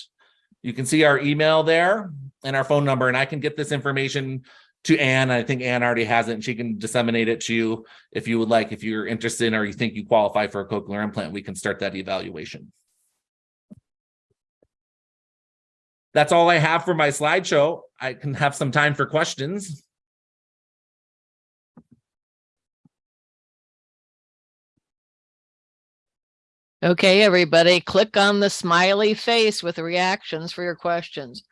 You can see our email there and our phone number, and I can get this information to Anne. I think Anne already has it, and she can disseminate it to you if you would like. If you're interested in or you think you qualify for a cochlear implant, we can start that evaluation. That's all I have for my slideshow. I can have some time for questions. Okay, everybody, click on the smiley face with reactions for your questions.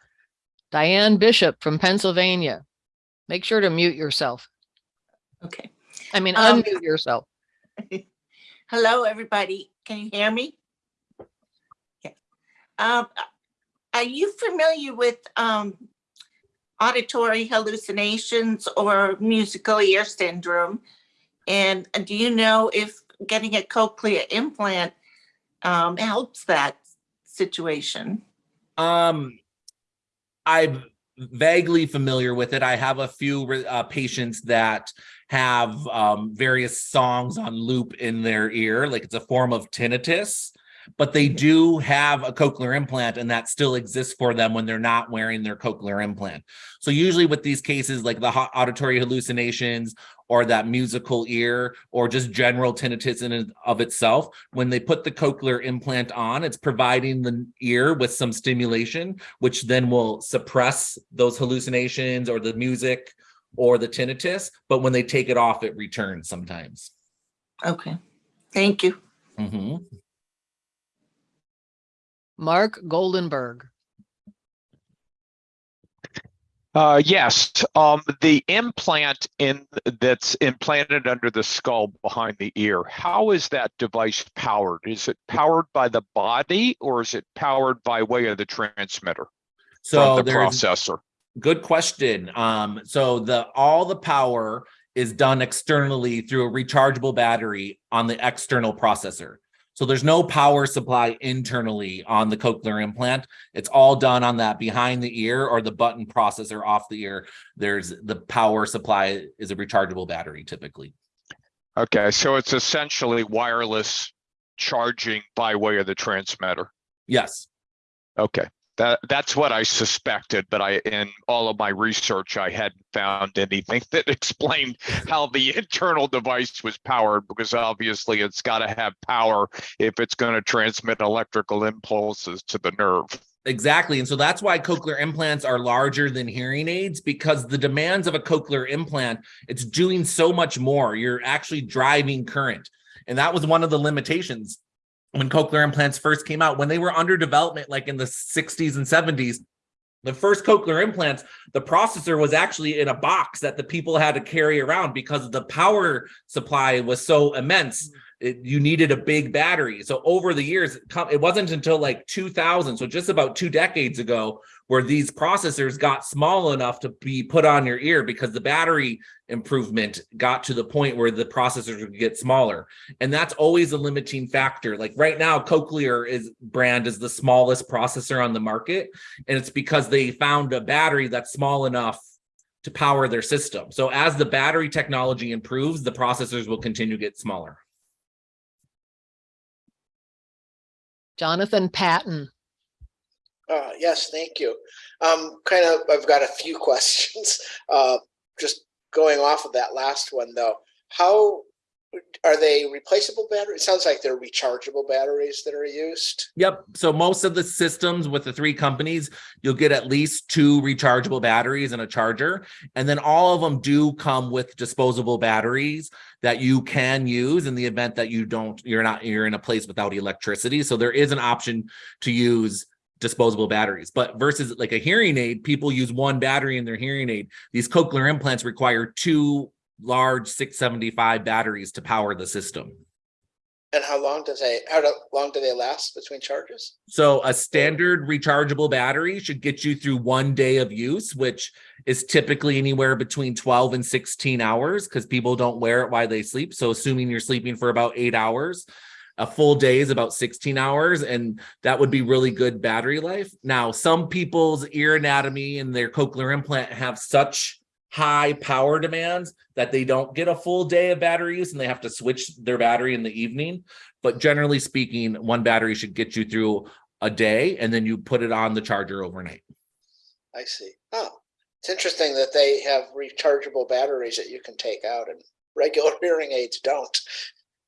Diane Bishop from Pennsylvania. Make sure to mute yourself. Okay. I mean, Um, unmute yourself. Hello, everybody. Can you hear me? Okay. Um, are you familiar with um, auditory hallucinations or musical ear syndrome? And do you know if getting a cochlear implant um, helps that situation? Um, I'm vaguely familiar with it. I have a few uh, patients that have um, various songs on loop in their ear, like it's a form of tinnitus, but they do have a cochlear implant and that still exists for them when they're not wearing their cochlear implant. So usually with these cases, like the auditory hallucinations or that musical ear or just general tinnitus in and of itself, when they put the cochlear implant on, it's providing the ear with some stimulation, which then will suppress those hallucinations or the music or the tinnitus. But when they take it off, it returns sometimes. Okay, thank you. Mhm. Mark Goldenberg. Uh, yes, um, the implant in that's implanted under the skull behind the ear. How is that device powered? Is it powered by the body or is it powered by way of the transmitter So the processor? Good question. Um, so the, all the power is done externally through a rechargeable battery on the external processor. So there's no power supply internally on the cochlear implant. It's all done on that behind the ear or the button processor off the ear. There's the power supply is a rechargeable battery typically. Okay, so it's essentially wireless charging by way of the transmitter. Yes. Okay, that, that's what I suspected, but I, in all of my research, I hadn't found anything that explained how the internal device was powered, because obviously it's got to have power if it's going to transmit electrical impulses to the nerve. Exactly. And so that's why cochlear implants are larger than hearing aids because the demands of a cochlear implant, it's doing so much more. You're actually driving current. And that was one of the limitations when cochlear implants first came out, when they were under development, like in the 60s and 70s. The first cochlear implants, the processor was actually in a box that the people had to carry around because the power supply was so immense mm. it, you needed a big battery. So over the years, it it wasn't until like 2000, so just about two decades ago, where these processors got small enough to be put on your ear because the battery improvement got to the point where the processors would get smaller. And that's always a limiting factor. Like right now, Cochlear is brand is the smallest processor on the market. And it's because they found a battery that's small enough to power their system. So as the battery technology improves, the processors will continue to get smaller. Jonathan Patton. Uh, yes, thank you. Um, kind of, I've got a few questions. Uh, just going off of that last one though, how are they replaceable batteries? It sounds like they're rechargeable batteries that are used. Yep. So most of the systems with the three companies, you'll get at least two rechargeable batteries and a charger. And then all of them do come with disposable batteries that you can use in the event that you don't, you're not, you're in a place without electricity. So there is an option to use disposable batteries. But versus like a hearing aid, people use one battery in their hearing aid. These cochlear implants require two large 675 batteries to power the system. And how long does they, how long do they last between charges? So a standard rechargeable battery should get you through one day of use, which is typically anywhere between 12 and 16 hours because people don't wear it while they sleep. So assuming you're sleeping for about eight hours, a full day is about 16 hours and that would be really good battery life. Now, some people's ear anatomy and their cochlear implant have such high power demands that they don't get a full day of battery use and they have to switch their battery in the evening. But generally speaking, one battery should get you through a day and then you put it on the charger overnight. I see. Oh, it's interesting that they have rechargeable batteries that you can take out and regular hearing aids don't.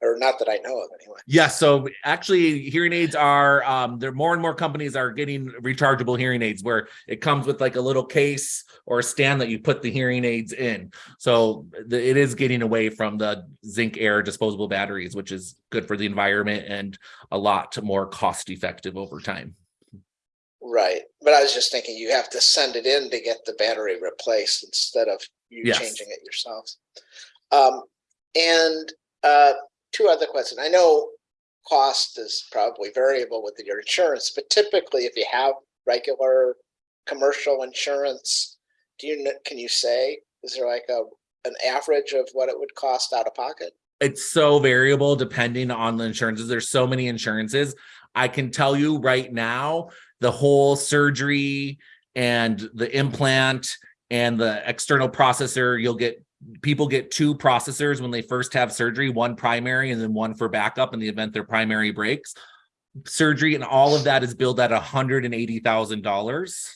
Or not that I know of anyway. Yeah, so actually hearing aids are um there more and more companies are getting rechargeable hearing aids where it comes with like a little case or a stand that you put the hearing aids in. So the, it is getting away from the zinc air disposable batteries, which is good for the environment and a lot more cost effective over time. Right, but I was just thinking you have to send it in to get the battery replaced instead of you Yes. changing it yourselves. Um, and uh, two other questions. I know cost is probably variable with your insurance, but typically if you have regular commercial insurance, do you, can you say, is there like a, an average of what it would cost out of pocket? it's so variable depending on the insurances. There's so many insurances. I can tell you right now, the whole surgery and the implant and the external processor, you'll get people get two processors when they first have surgery, one primary and then one for backup in the event their primary breaks. Surgery and all of that is billed at $180,000.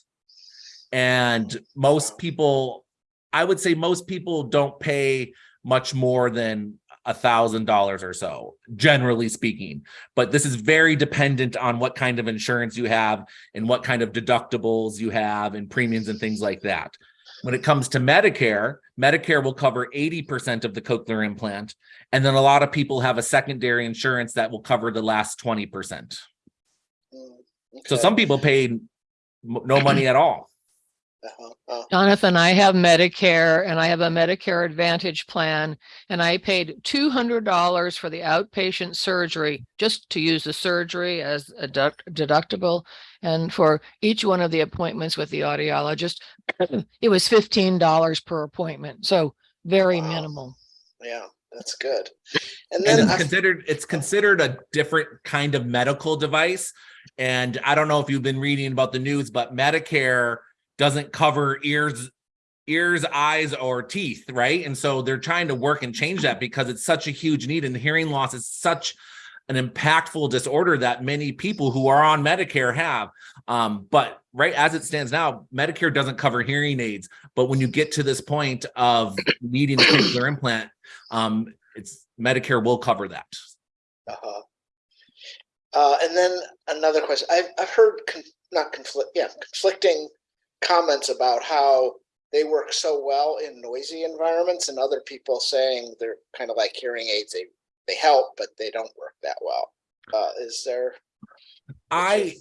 And most people, I would say most people don't pay much more than a thousand dollars or so, generally speaking. But this is very dependent on what kind of insurance you have and what kind of deductibles you have and premiums and things like that. When it comes to Medicare, Medicare will cover 80% of the cochlear implant. And then a lot of people have a secondary insurance that will cover the last 20%. Mm, So okay. Mm-hmm. some people pay no money at all. Uh-huh, uh, Jonathan, I have Medicare and I have a Medicare Advantage plan and I paid two hundred dollars for the outpatient surgery, just to use the surgery as a deduct- deductible. And for each one of the appointments with the audiologist, it was fifteen dollars per appointment. So very Wow. minimal. Yeah, that's good. And And then, it's I- considered, it's considered a different kind of medical device. And I don't know if you've been reading about the news, but Medicare doesn't cover ears, ears, eyes, or teeth, right? And so they're trying to work and change that because it's such a huge need and hearing loss is such an impactful disorder that many people who are on Medicare have. Um, but right as it stands now, Medicare doesn't cover hearing aids. But when you get to this point of needing a cochlear implant, um, it's Medicare will cover that. uh-huh. Uh, and then another question, I've, I've heard, not conflict, yeah, conflicting comments about how they work so well in noisy environments and other people saying they're kind of like hearing aids, they, they help, but they don't work that well. Uh, is there? I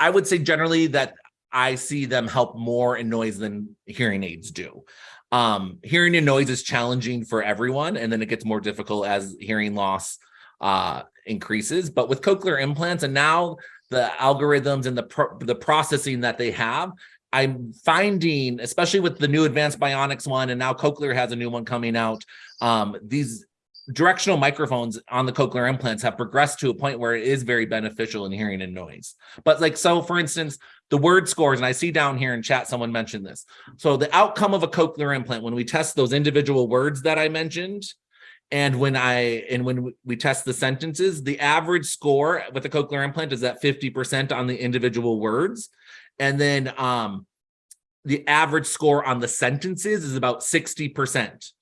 I would say generally that I see them help more in noise than hearing aids do. Um, hearing in noise is challenging for everyone, and then it gets more difficult as hearing loss uh, increases. But with cochlear implants and now the algorithms and the pro- the processing that they have, I'm finding, especially with the new advanced bionics one, and now cochlear has a new one coming out. Um, these directional microphones on the cochlear implants have progressed to a point where it is very beneficial in hearing and noise. But like, so for instance, the word scores, and I see down here in chat, someone mentioned this. So the outcome of a cochlear implant, when we test those individual words that I mentioned, and when I, and when we test the sentences, the average score with a cochlear implant is at 50% on the individual words. And then um, the average score on the sentences is about 60%.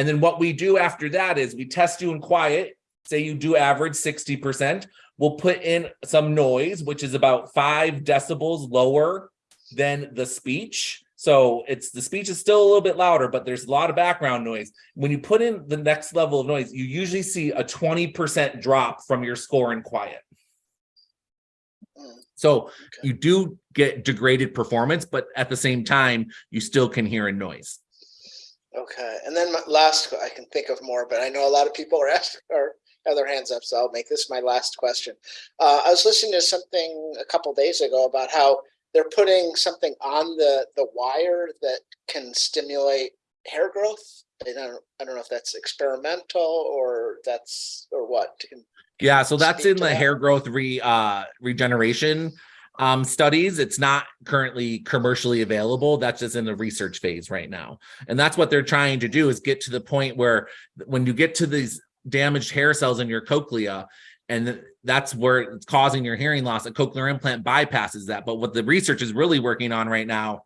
And then what we do after that is we test you in quiet. Say you do average 60%. We'll put in some noise, which is about five decibels lower than the speech. So it's the speech is still a little bit louder, but there's a lot of background noise. When you put in the next level of noise, you usually see a 20% drop from your score in quiet. So okay. you do get degraded performance, but at the same time, you still can hear a noise. Okay, and then my last, I can think of more, but I know a lot of people are asking or have their hands up, so I'll make this my last question. Uh, I was listening to something a couple days ago about how they're putting something on the, the wire that can stimulate hair growth. I don't, I don't know if that's experimental or that's, or what. Yeah, so that's in the that. hair growth re uh regeneration um studies. It's not currently commercially available. That's just in the research phase right now. And that's what they're trying to do is get to the point where when you get to these damaged hair cells in your cochlea and that's where it's causing your hearing loss, a cochlear implant bypasses that. But what the research is really working on right now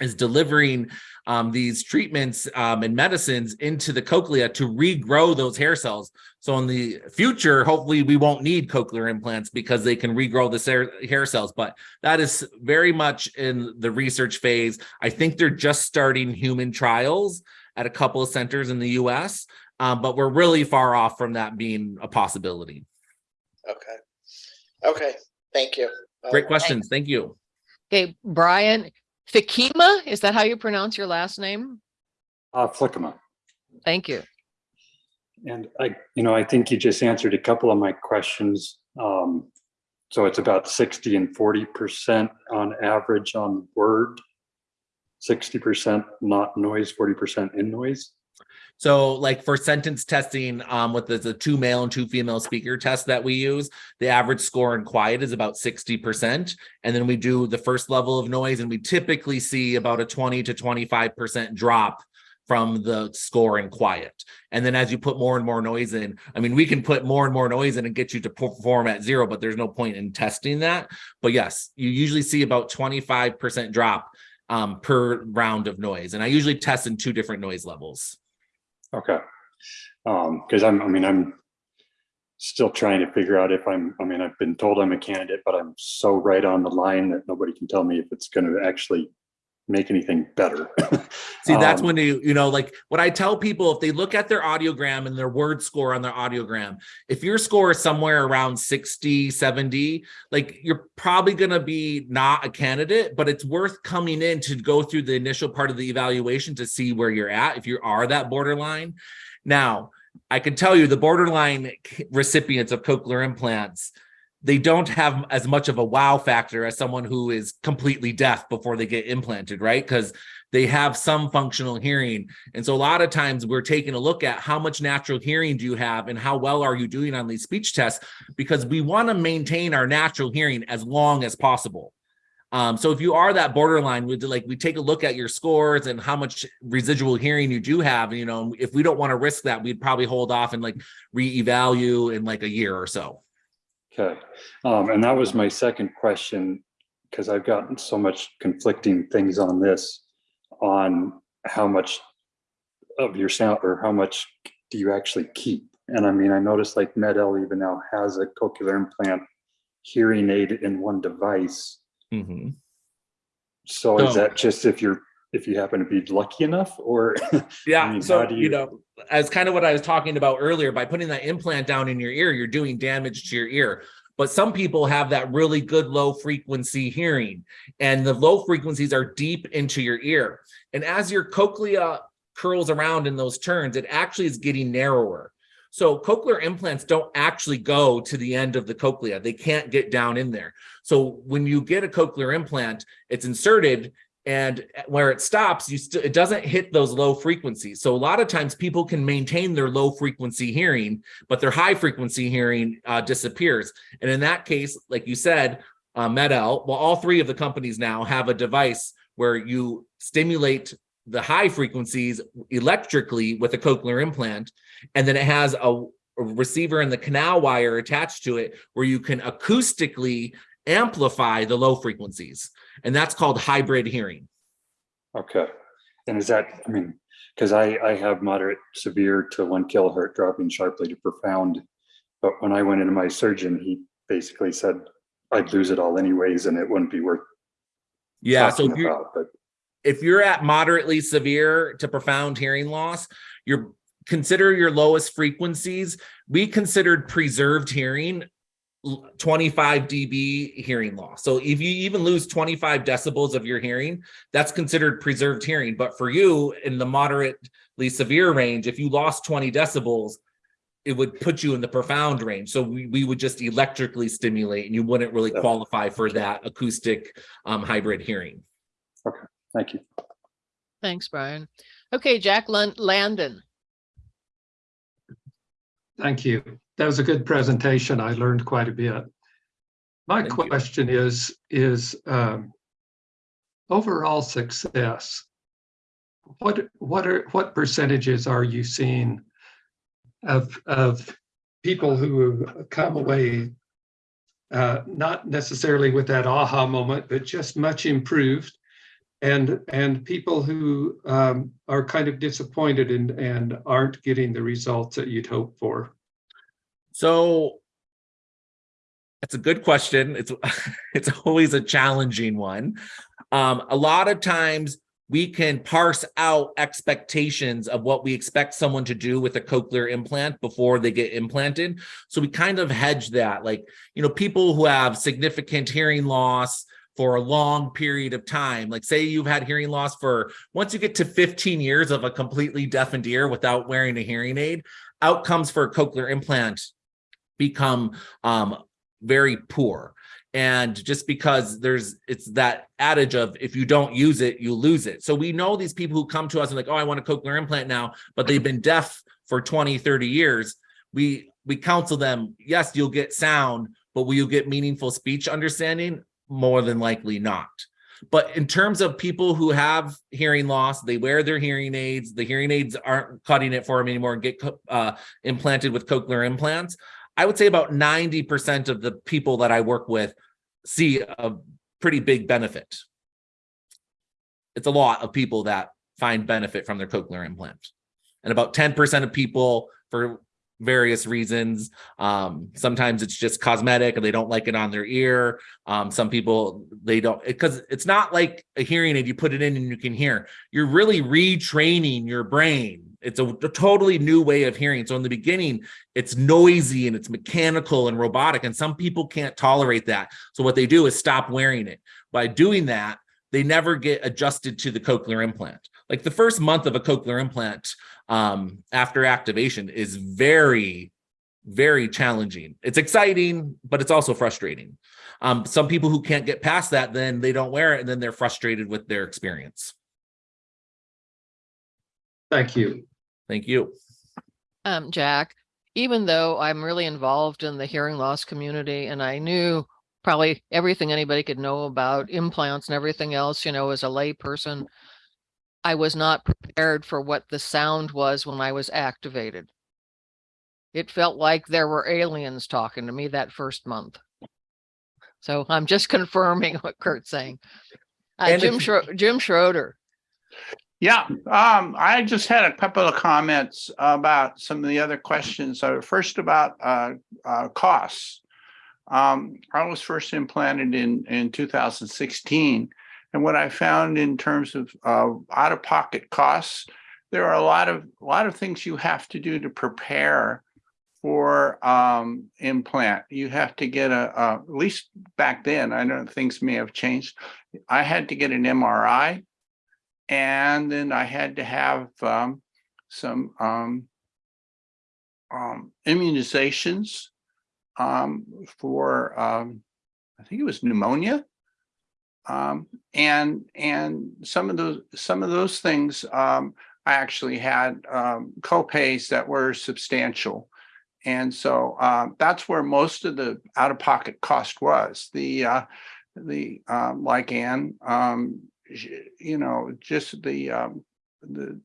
is delivering um, these treatments um, and medicines into the cochlea to regrow those hair cells. So in the future, hopefully we won't need cochlear implants because they can regrow the hair, hair cells. But that is very much in the research phase. I think they're just starting human trials at a couple of centers in the US, um, but we're really far off from that being a possibility. Okay, okay, thank you. Great questions. Thank you. Okay, Brian, Fakima, is that how you pronounce your last name? Uh, Flickama. Thank you. And I, you know, I think you just answered a couple of my questions. Um, so it's about 60 and 40% on average on word, 60% not noise, 40% in noise. So like for sentence testing, um, with the, the two male and two female speaker test that we use, the average score in quiet is about 60%. And then we do the first level of noise and we typically see about a 20 to 25% drop from the score and quiet. And then as you put more and more noise in, I mean, we can put more and more noise in and get you to perform at zero, but there's no point in testing that. But yes, you usually see about 25% drop um, per round of noise. And I usually test in two different noise levels. Okay. Um, cause I'm, I mean, I'm still trying to figure out if I'm, I mean, I've been told I'm a candidate, but I'm so right on the line that nobody can tell me if it's going to actually make anything better. See, that's Um, when you, you know, like what I tell people, if they look at their audiogram and their word score on their audiogram, if your score is somewhere around 60, 70, like you're probably going to be not a candidate, but it's worth coming in to go through the initial part of the evaluation to see where you're at, if you are that borderline. Now, I can tell you the borderline recipients of cochlear implants, they don't have as much of a wow factor as someone who is completely deaf before they get implanted, right? Because they have some functional hearing. And so a lot of times we're taking a look at how much natural hearing do you have and how well are you doing on these speech tests because we want to maintain our natural hearing as long as possible. Um, so if you are that borderline, we like we take a look at your scores and how much residual hearing you do have. You know, if we don't want to risk that, we'd probably hold off and like reevaluate in like a year or so. Okay, um, and that was my second question, because I've gotten so much conflicting things on this, on how much of your sound, or how much do you actually keep? And I mean, I noticed like MED-EL even now has a cochlear implant hearing aid in one device. Mhm. So is that just if you're, if you happen to be lucky enough, or? Yeah, mean, so you you- know, as kind of what I was talking about earlier, by putting that implant down in your ear, you're doing damage to your ear. But some people have that really good low frequency hearing, and the low frequencies are deep into your ear. And as your cochlea curls around in those turns, it actually is getting narrower. So cochlear implants don't actually go to the end of the cochlea. They can't get down in there. So when you get a cochlear implant, it's inserted and where it stops you still it doesn't hit those low frequencies. So a lot of times people can maintain their low frequency hearing but their high frequency hearing uh, disappears. And in that case like you said uh, MED-EL, well all three of the companies now have a device where you stimulate the high frequencies electrically with a cochlear implant and then it has a, a receiver in the canal wire attached to it where you can acoustically amplify the low frequencies and that's called hybrid hearing. Okay, and is that, I mean, because I, I have moderate severe to one kilohertz dropping sharply to profound. But when I went into my surgeon, he basically said I'd lose it all anyways and it wouldn't be worth Yeah, so if you're, about, but if you're at moderately severe to profound hearing loss, you're consider your lowest frequencies. We considered preserved hearing 25 dB hearing loss. So if you even lose 25 decibels of your hearing, that's considered preserved hearing. But for you in the moderately severe range, if you lost 20 decibels, it would put you in the profound range. So we, we would just electrically stimulate and you wouldn't really Yeah. qualify for that acoustic um, hybrid hearing. Okay, thank you. Thanks, Brian. Okay, Jack Lon- Landon. Thank you. That was a good presentation. I learned quite a bit. My Thank you. question is, is um, overall success. What, what are, what percentages are you seeing of, of people who come away uh, not necessarily with that aha moment, but just much improved? And, and people who um, are kind of disappointed and, and aren't getting the results that you'd hope for? So that's a good question. It's it's always a challenging one. Um, a lot of times we can parse out expectations of what we expect someone to do with a cochlear implant before they get implanted. So we kind of hedge that. Like, you know, people who have significant hearing loss for a long period of time, like say you've had hearing loss for once you get to 15 years of a completely deafened ear without wearing a hearing aid, outcomes for a cochlear implant become um, very poor. And just because there's, it's that adage of if you don't use it, you lose it. So we know these people who come to us and like, oh, I want a cochlear implant now, but they've been deaf for 20, 30 years. We, we counsel them, yes, you'll get sound, but will you get meaningful speech understanding? More than likely not. But in terms of people who have hearing loss, they wear their hearing aids, the hearing aids aren't cutting it for them anymore and get uh, implanted with cochlear implants. I would say about 90% of the people that I work with see a pretty big benefit. It's a lot of people that find benefit from their cochlear implant. And about 10% of people for various reasons. Um, sometimes it's just cosmetic and they don't like it on their ear. Um, some people they don't because it's not like a hearing aid. You put it in and you can hear. You're really retraining your brain. It's a, a totally new way of hearing. So in the beginning, it's noisy and it's mechanical and robotic, and some people can't tolerate that. So what they do is stop wearing it. By doing that, they never get adjusted to the cochlear implant. Like the first month of a cochlear implant um, after activation is very, very challenging. It's exciting, but it's also frustrating. Um, some people who can't get past that, then they don't wear it and then they're frustrated with their experience. Thank you. Thank you. Um, Jack, even though I'm really involved in the hearing loss community and I knew probably everything anybody could know about implants and everything else, you know, as a lay person, I was not prepared for what the sound was when I was activated. It felt like there were aliens talking to me that first month. So I'm just confirming what Kurt's saying. Uh, Jim Schro- Jim Schroeder. Yeah, um, I just had a couple of comments about some of the other questions. Uh, first about, uh, uh, costs. Um, I was first implanted in, in two thousand sixteen. And what I found in terms of, out-of-pocket costs, there are a lot of, a lot of things you have to do to prepare for, um, implant. You have to get a, uh, at least back then, I know things may have changed. I had to get an MRI. And then I had to have um, some um, um, immunizations um, for, um, I think it was pneumonia. Um, and and some of those some of those things I actually had copays that were substantial. And so um, that's where most of the out-of-pocket cost was. The uh, the um, like Ann, um, you know, just the um, the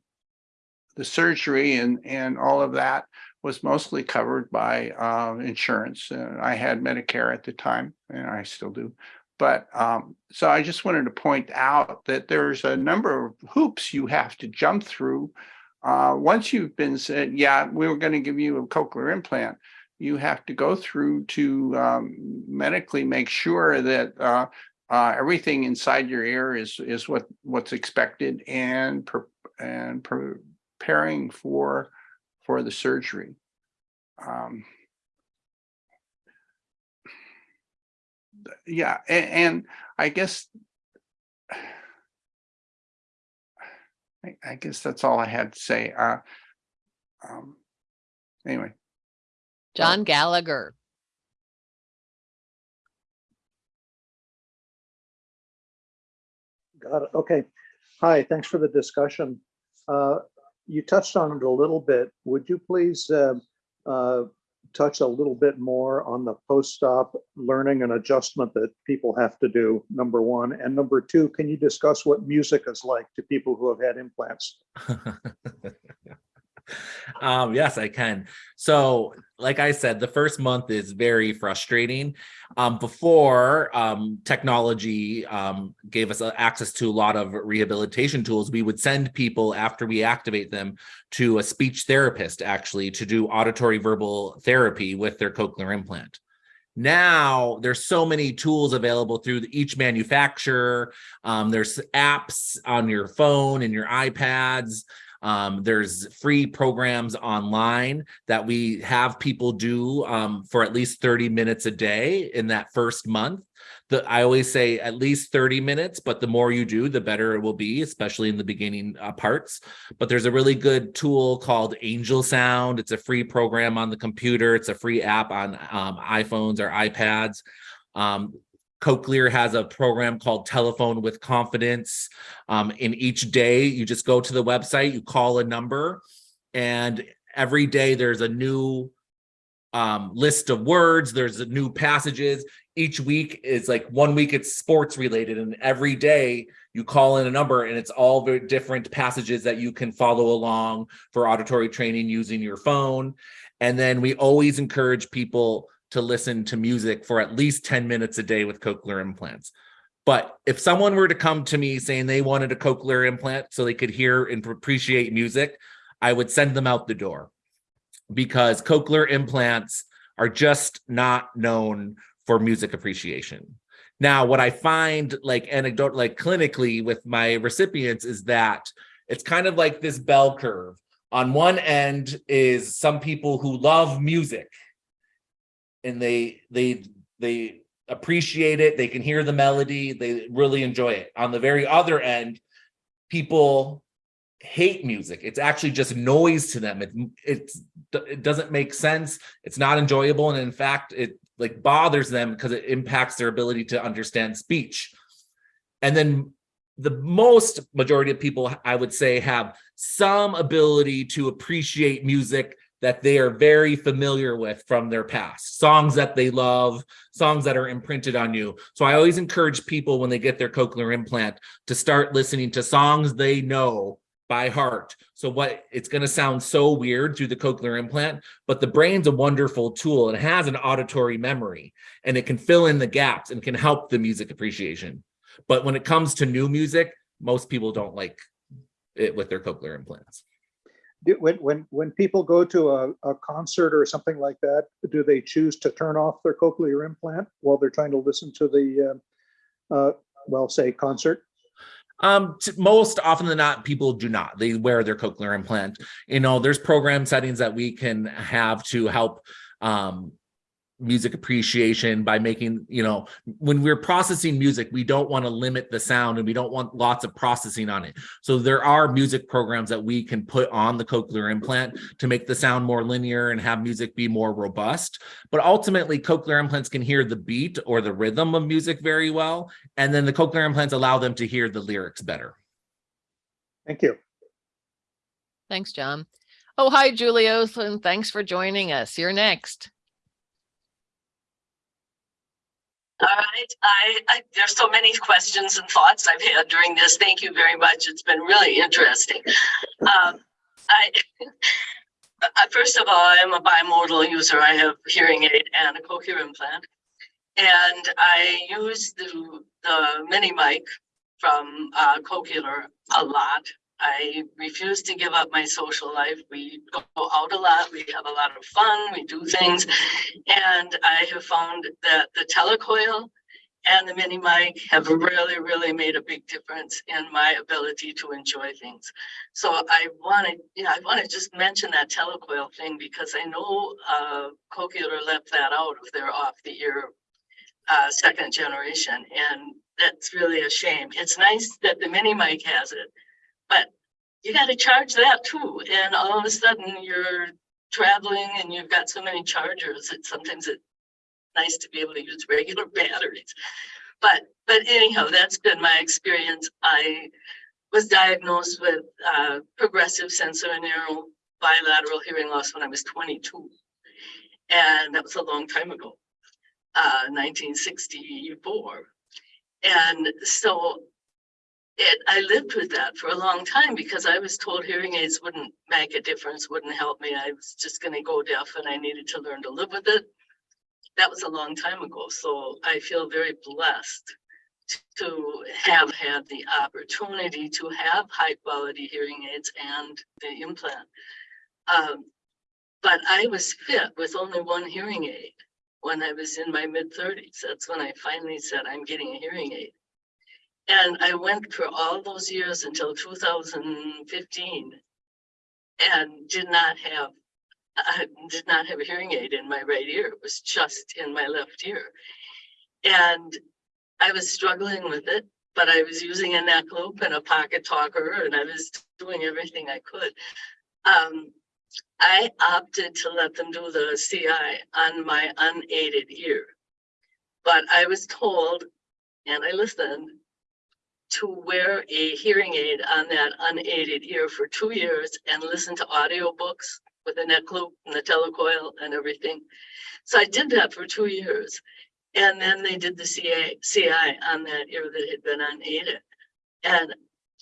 the surgery and and all of that was mostly covered by uh, insurance. Uh, I had Medicare at the time, and I still do. But um, so I just wanted to point out that there's a number of hoops you have to jump through. Uh, once you've been said, yeah, we were going to give you a cochlear implant, you have to go through to um, medically make sure that uh, uh, everything inside your ear is is what what's expected and pre- and preparing for for the surgery. Um, yeah, and, and I guess I, I guess that's all I had to say. Uh, um, anyway, John Gallagher. Got it. Okay. Hi, thanks for the discussion. Uh, You touched on it a little bit. Would you please uh, uh, touch a little bit more on the post-op learning and adjustment that people have to do, number one? And number two, can you discuss what music is like to people who have had implants? um yes i can so like i said the first month is very frustrating. Um before um technology um gave us uh, access to a lot of rehabilitation tools we would send people after we activate them to a speech therapist actually to do auditory verbal therapy with their cochlear implant. Now there's so many tools available through each manufacturer. Um, there's apps on your phone and your ipads um, there's free programs online that we have people do um, for at least 30 minutes a day in that first month. The, I always say at least 30 minutes, but the more you do, the better it will be, especially in the beginning uh, parts. But there's a really good tool called Angel Sound. It's a free program on the computer. It's a free app on um, iPhones or iPads. Um, Cochlear has a program called Telephone with Confidence. Um, in each day, you just go to the website, you call a number, and every day there's a new um, list of words. There's new passages. Each week is like one week it's sports related, and every day you call in a number, and it's all very different passages that you can follow along for auditory training using your phone. And then we always encourage people to listen to music for at least 10 minutes a day with cochlear implants. But if someone were to come to me saying they wanted a cochlear implant so they could hear and appreciate music, I would send them out the door. because cochlear implants are just not known for music appreciation. Now, what I find like anecdote, like clinically with my recipients is that it's kind of like this bell curve. On one end is some people who love music and they they they appreciate it, they can hear the melody, they really enjoy it. On the very other end, people hate music. It's actually just noise to them. It it's it doesn't make sense. It's not enjoyable and in fact it like bothers them because it impacts their ability to understand speech. And then the most majority of people I would say have some ability to appreciate music that they are very familiar with from their past. Songs that they love songs that are imprinted on you. So i always encourage people when they get their cochlear implant to start listening to songs they know by heart. So what it's going to sound so weird through the cochlear implant but the brain's a wonderful tool. It has an auditory memory and it can fill in the gaps and can help the music appreciation. But when it comes to new music most people don't like it with their cochlear implants When, when, when people go to a, a concert or something like that, do they choose to turn off their cochlear implant while they're trying to listen to the, uh, uh, well, say concert? Um, most often than not, people do not. They wear their cochlear implant. You know, there's program settings that we can have to help um, music appreciation by making, you know, when we're processing music, we don't want to limit the sound and we don't want lots of processing on it. So there are music programs that we can put on the cochlear implant to make the sound more linear and have music be more robust. But ultimately, cochlear implants can hear the beat or the rhythm of music very well. And then the cochlear implants allow them to hear the lyrics better. Thank you. Thanks, John. Oh, hi, Julius, and thanks for joining us. You're next. All right, I, I, there's so many questions and thoughts I've had during this. Thank you very much. It's been really interesting. Um, I, uh, first of all, I am a bimodal user. I have hearing aid and a cochlear implant. And I use the, the mini mic from uh, Cochlear a lot. I refuse to give up my social life. We go out a lot, we have a lot of fun, we do things. And I have found that the telecoil and the mini mic have really, really made a big difference in my ability to enjoy things. So I wanted, you know, I want to just mention that telecoil thing because I know uh, Cochlear left that out of their off the ear uh, second generation. And that's really a shame. It's nice that the mini mic has it, but you got to charge that too. And all of a sudden you're traveling and you've got so many chargers. that sometimes it's nice to be able to use regular batteries. But but anyhow, that's been my experience. I was diagnosed with uh, progressive sensorineural bilateral hearing loss when I was 22. And that was a long time ago, uh, 1964. And so it, I lived with that for a long time because I was told hearing aids wouldn't make a difference, wouldn't help me. I was just going to go deaf and I needed to learn to live with it. That was a long time ago. So I feel very blessed to have had the opportunity to have high quality hearing aids and the implant. Um, but I was fit with only one hearing aid when I was in my mid 30s. That's when I finally said, I'm getting a hearing aid. And I went for all those years until 2015 and did not have I did not have a hearing aid in my right ear. It was just in my left ear. And I was struggling with it, but I was using a neck loop and a pocket talker and I was doing everything I could. Um, I opted to let them do the CI on my unaided ear. But I was told, and I listened, to wear a hearing aid on that unaided ear for two years and listen to audiobooks with a neck loop and the telecoil and everything. So I did that for two years. And then they did the CA, CI on that ear that had been unaided. And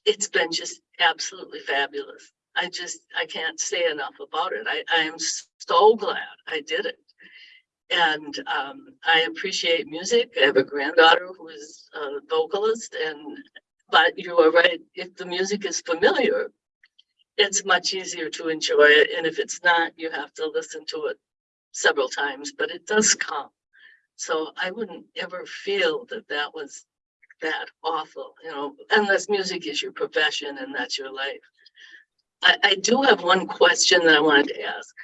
it's been just absolutely fabulous. I just, I can't say enough about it. I, I am so glad I did it. And um, I appreciate music. I have a granddaughter who is a vocalist and, but you are right, if the music is familiar it's much easier to enjoy it. And if it's not, you have to listen to it several times, but it does come. So I wouldn't ever feel that that was that awful, you know, unless music is your profession and that's your life. I, I do have one question that I wanted to ask.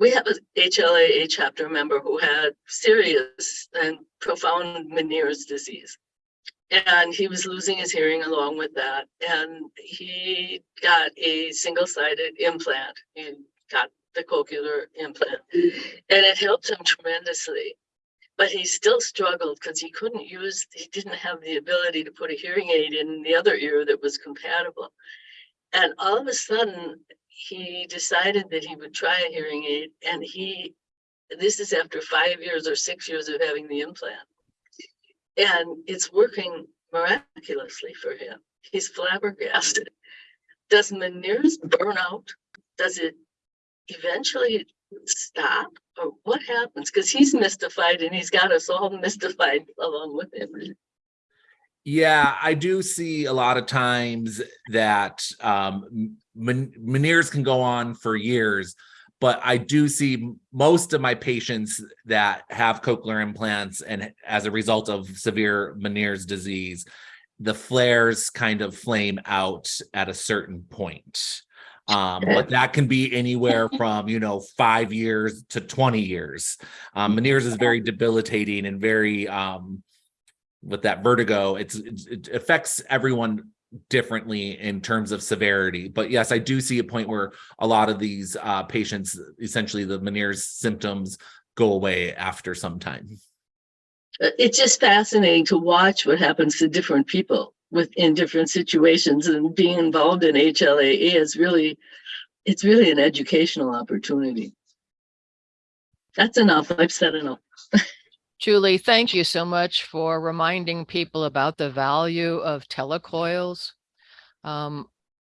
We have a HLAA chapter member who had serious and profound Meniere's disease. And he was losing his hearing along with that. And he got a single-sided implant. He got the cochlear implant. And it helped him tremendously. But he still struggled because he couldn't use, he didn't have the ability to put a hearing aid in the other ear that was compatible. And all of a sudden, he decided that he would try a hearing aid and he, this is after five years or six years of having the implant. And it's working miraculously for him. He's flabbergasted. Does Meniere's burn out? Does it eventually stop or what happens? Because he's mystified and he's got us all mystified along with him. Yeah, I do see a lot of times that um, Meniere's can go on for years, but I do see most of my patients that have cochlear implants and as a result of severe Meniere's disease, the flares kind of flame out at a certain point. Um, but that can be anywhere from, you know, five years to 20 years. Um, Meniere's is very debilitating and very, um, with that vertigo, it's, it's it affects everyone differently in terms of severity. But yes, I do see a point where a lot of these uh, patients, essentially the Meniere's symptoms go away after some time. Uh, It's just fascinating to watch what happens to different people within different situations and being involved in HLAA is really, it's really an educational opportunity. That's enough. I've said enough. Julie, thank you so much for reminding people about the value of telecoils. Um,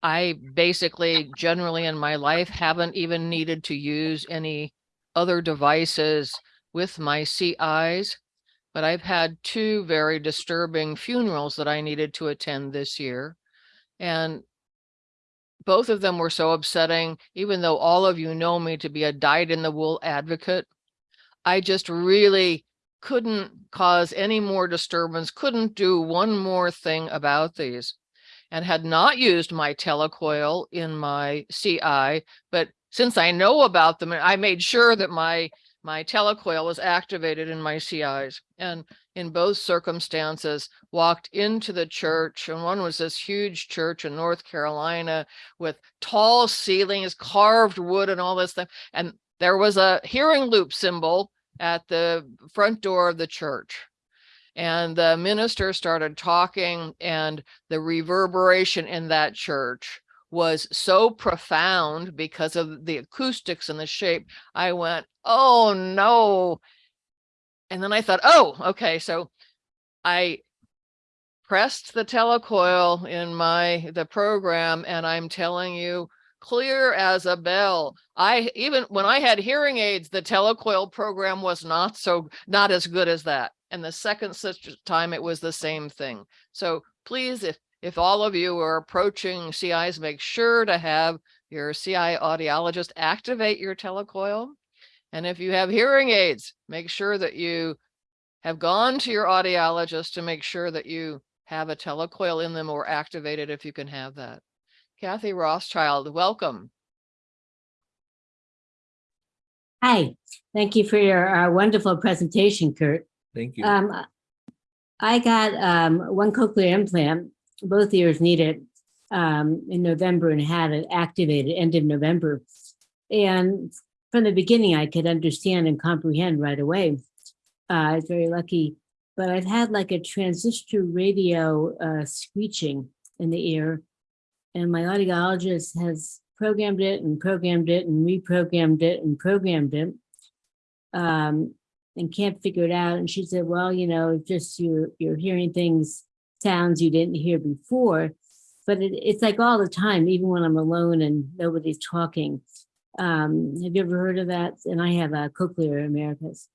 I basically generally in my life haven't even needed to use any other devices with my CIs, but I've had two very disturbing funerals that I needed to attend this year. And both of them were so upsetting, even though all of you know me to be a dyed in the wool advocate. I just really couldn't cause any more disturbance, couldn't do one more thing about these and had not used my telecoil in my CI, but since I know about them, I made sure that my my telecoil was activated in my CIs and in both circumstances walked into the church and one was this huge church in North Carolina with tall ceilings, carved wood and all this stuff. And there was a hearing loop symbol at the front door of the church. And the minister started talking and the reverberation in that church was so profound because of the acoustics and the shape. I went, oh no. And then I thought, oh, okay. So I pressed the telecoil in my the program and I'm telling you clear as a bell. I even when I had hearing aids, the telecoil program was not so not as good as that. And the second such time it was the same thing. So please, if if all of you are approaching CIs, make sure to have your CI audiologist activate your telecoil. And if you have hearing aids, make sure that you have gone to your audiologist to make sure that you have a telecoil in them or activated if you can have that. Kathy Rothschild, welcome. Hi, thank you for your uh, wonderful presentation, Kurt. Thank you. Um, I got um, one cochlear implant, both ears needed um, in November and had it activated end of November. And from the beginning, I could understand and comprehend right away. Uh, I was very lucky, but I've had like a transistor radio uh, screeching in the ear. And my audiologist has programmed it and programmed it and reprogrammed it and programmed it. Um, and can't figure it out. And she said, well, you know, just you're, you're hearing things, sounds you didn't hear before. But it, it's like all the time, even when I'm alone and nobody's talking. Um, have you ever heard of that? And I have a cochlear Americas.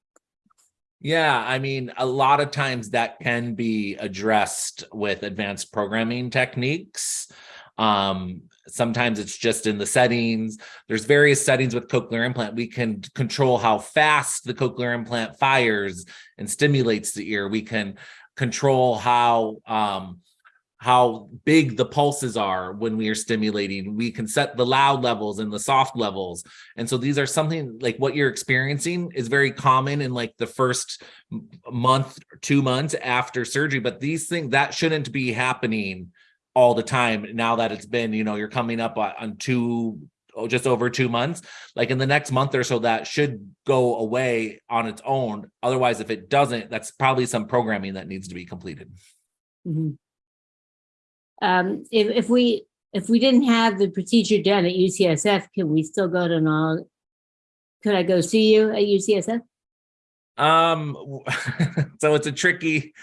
Yeah, I mean, a lot of times that can be addressed with advanced programming techniques. Um, sometimes it's just in the settings. There's various settings with cochlear implant. We can control how fast the cochlear implant fires and stimulates the ear. We can control how um, how big the pulses are when we are stimulating. We can set the loud levels and the soft levels. And so these are something like what you're experiencing is very common in like the first month, two months after surgery. But these things that shouldn't be happening all the time now that it's been, you know, you're coming up on two, oh, just over two months. Like in the next month or so, that should go away on its own. Otherwise, if it doesn't, that's probably some programming that needs to be completed. Mhm. Um, if, if we, if we didn't have the procedure done at UCSF, can we still go to non? Could I go see you at UCSF? Um, so it's a tricky.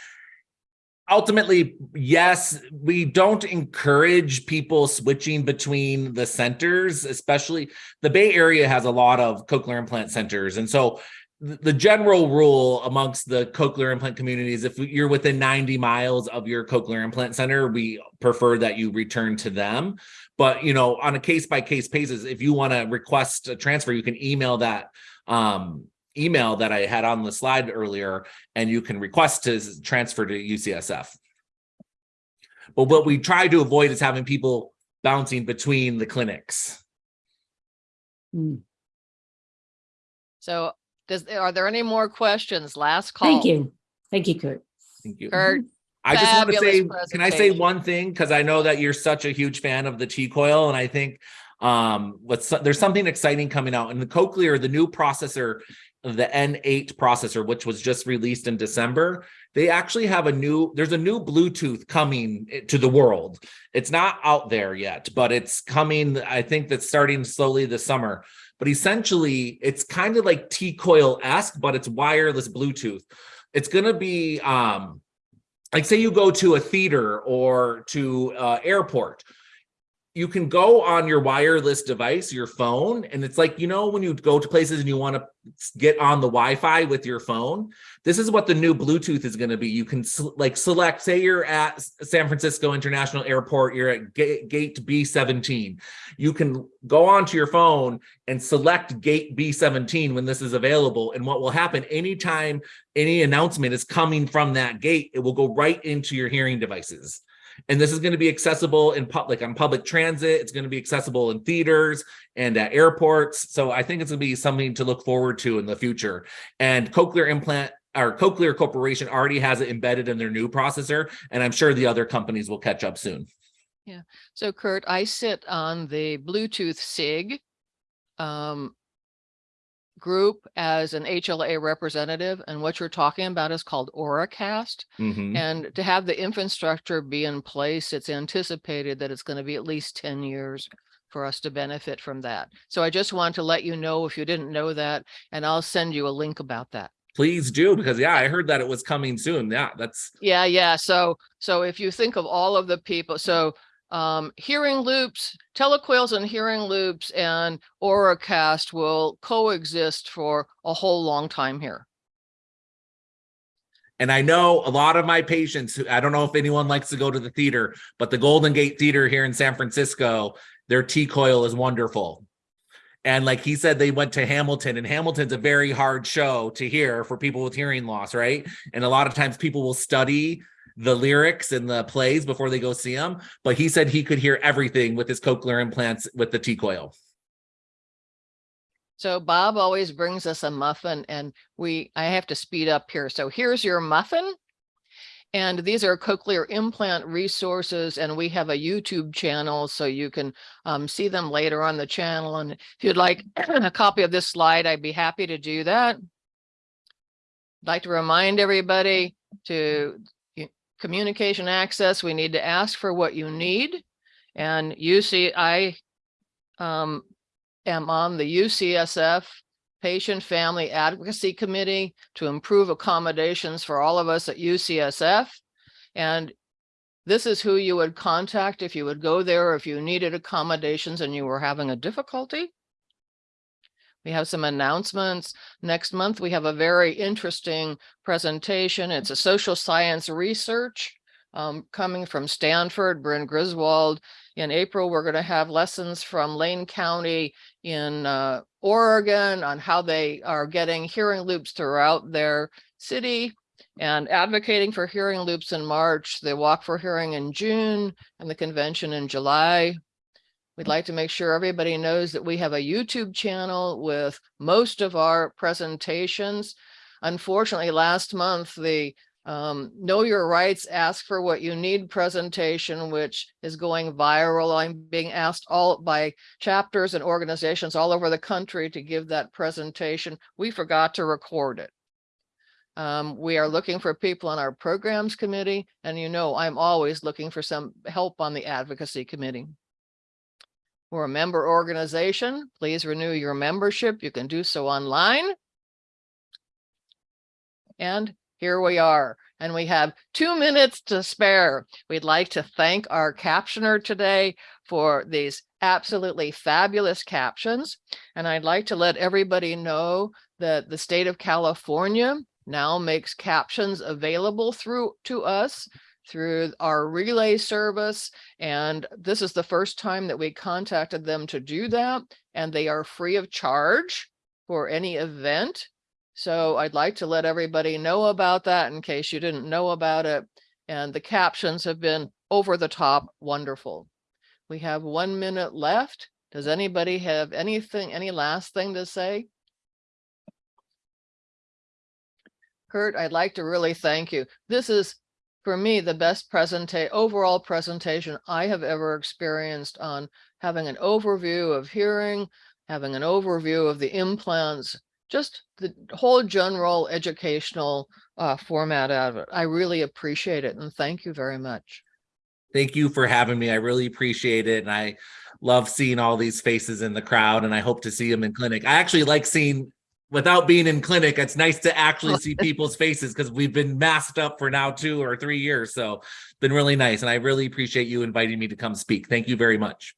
Ultimately, yes, we don't encourage people switching between the centers, especially the Bay Area has a lot of cochlear implant centers. And so the general rule amongst the cochlear implant communities, if you're within 90 miles of your cochlear implant center, we prefer that you return to them. But, you know, on a case by case basis, if you want to request a transfer, you can email that um, email that I had on the slide earlier, and you can request to transfer to UCSF. But what we try to avoid is having people bouncing between the clinics. Hmm, So does, are there any more questions? Last call. Thank you. Thank you, Kurt. Thank you. Kurt, I just want to say, can I say one thing? Because I know that you're such a huge fan of the T coil, and I think um what's there's something exciting coming out in the cochlear, the new processor, the N8 processor, which was just released in December. They actually have a new, there's a new Bluetooth coming to the world. It's not out there yet, but it's coming. I think that's starting slowly this summer. But essentially, it's kind of like T coil esque, but it's wireless Bluetooth. It's going to be um like say you go to a theater or to uh, airport you can go on your wireless device your phone and it's like you know when you go to places and you want to get on the wi-fi with your phone this is what the new bluetooth is going to be you can like select say you're at san francisco international airport you're at gate, gate b17 you can go onto your phone and select gate b17 when this is available and what will happen anytime any announcement is coming from that gate, it will go right into your hearing devices. And this is going to be accessible in public on public transit. It's going to be accessible in theaters and at airports. So I think it's going to be something to look forward to in the future. And Cochlear Implant or Cochlear Corporation already has it embedded in their new processor, and I'm sure the other companies will catch up soon. Yeah. So Kurt, I sit on the Bluetooth SIG um, group as an HLAA representative, and what you're talking about is called Auracast. Mhm. And to have the infrastructure be in place, it's anticipated that it's going to be at least ten years for us to benefit from that. So I just want to let you know if you didn't know that, and I'll send you a link about that. Please do, because yeah, I heard that it was coming soon. Yeah, that's Yeah, yeah. So, so if you think of all of the people, so um, hearing loops, telecoils and hearing loops and Auracast will coexist for a whole long time here. And I know a lot of my patients, who- I don't know if anyone likes to go to the theater, but the Golden Gate Theater here in San Francisco, their T coil is wonderful. And like he said, they went to Hamilton, and Hamilton's a very hard show to hear for people with hearing loss, right? And a lot of times people will study the lyrics and the plays before they go see them. But he said he could hear everything with his cochlear implants with the T coil. So Bob always brings us a muffin and we, I have to speed up here. So here's your muffin. And these are cochlear implant resources and we have a YouTube channel so you can um, see them later on the channel. And if you'd like a copy of this slide, I'd be happy to do that. I'd like to remind everybody to communication access, we need to ask for what you need. And see, I um, am on the UCSF Patient Family Advocacy Committee to improve accommodations for all of us at UCSF. And this is who you would contact if you would go there, if you needed accommodations and you were having a difficulty. We have some announcements. Next month, we have a very interesting presentation. It's a social science research um, coming from Stanford, Bryn Griswold In April, we're going to have lessons from Lane County in uh, Oregon on how they are getting hearing loops throughout their city and advocating for hearing loops in March, the Walk for Hearing in June, and the convention in July. We'd like to make sure everybody knows that we have a YouTube channel with most of our presentations. Unfortunately, last month, the um, Know Your Rights, Ask for What You Need presentation, which is going viral. I'm being asked all by chapters and organizations all over the country to give that presentation. We forgot to record it. Um, we are looking for people on our programs committee, and you know, I'm always looking for some help on the advocacy committee. We're a member organization. Please renew your membership. You can do so online. And here we are, and we have two minutes to spare. We'd like to thank our captioner today for these absolutely fabulous captions. And I'd like to let everybody know that the state of California now makes captions available through to us through our relay service. And this is the first time that we contacted them to do that. And they are free of charge for any event. So I'd like to let everybody know about that in case you didn't know about it. And the captions have been over the top wonderful. We have one minute left. Does anybody have anything, any last thing to say? Kurt, I'd like to really thank you. This is, for me, the best overall presentation I have ever experienced on having an overview of hearing, having an overview of the implants, just the whole general educational uh, format out of it. I really appreciate it and thank you very much. Thank you for having me. I really appreciate it. And I love seeing all these faces in the crowd and I hope to see them in clinic. I actually like seeing without being in clinic, it's nice to actually see people's faces because we've been masked up for now two or three years. So been really nice. And I really appreciate you inviting me to come speak. Thank you very much.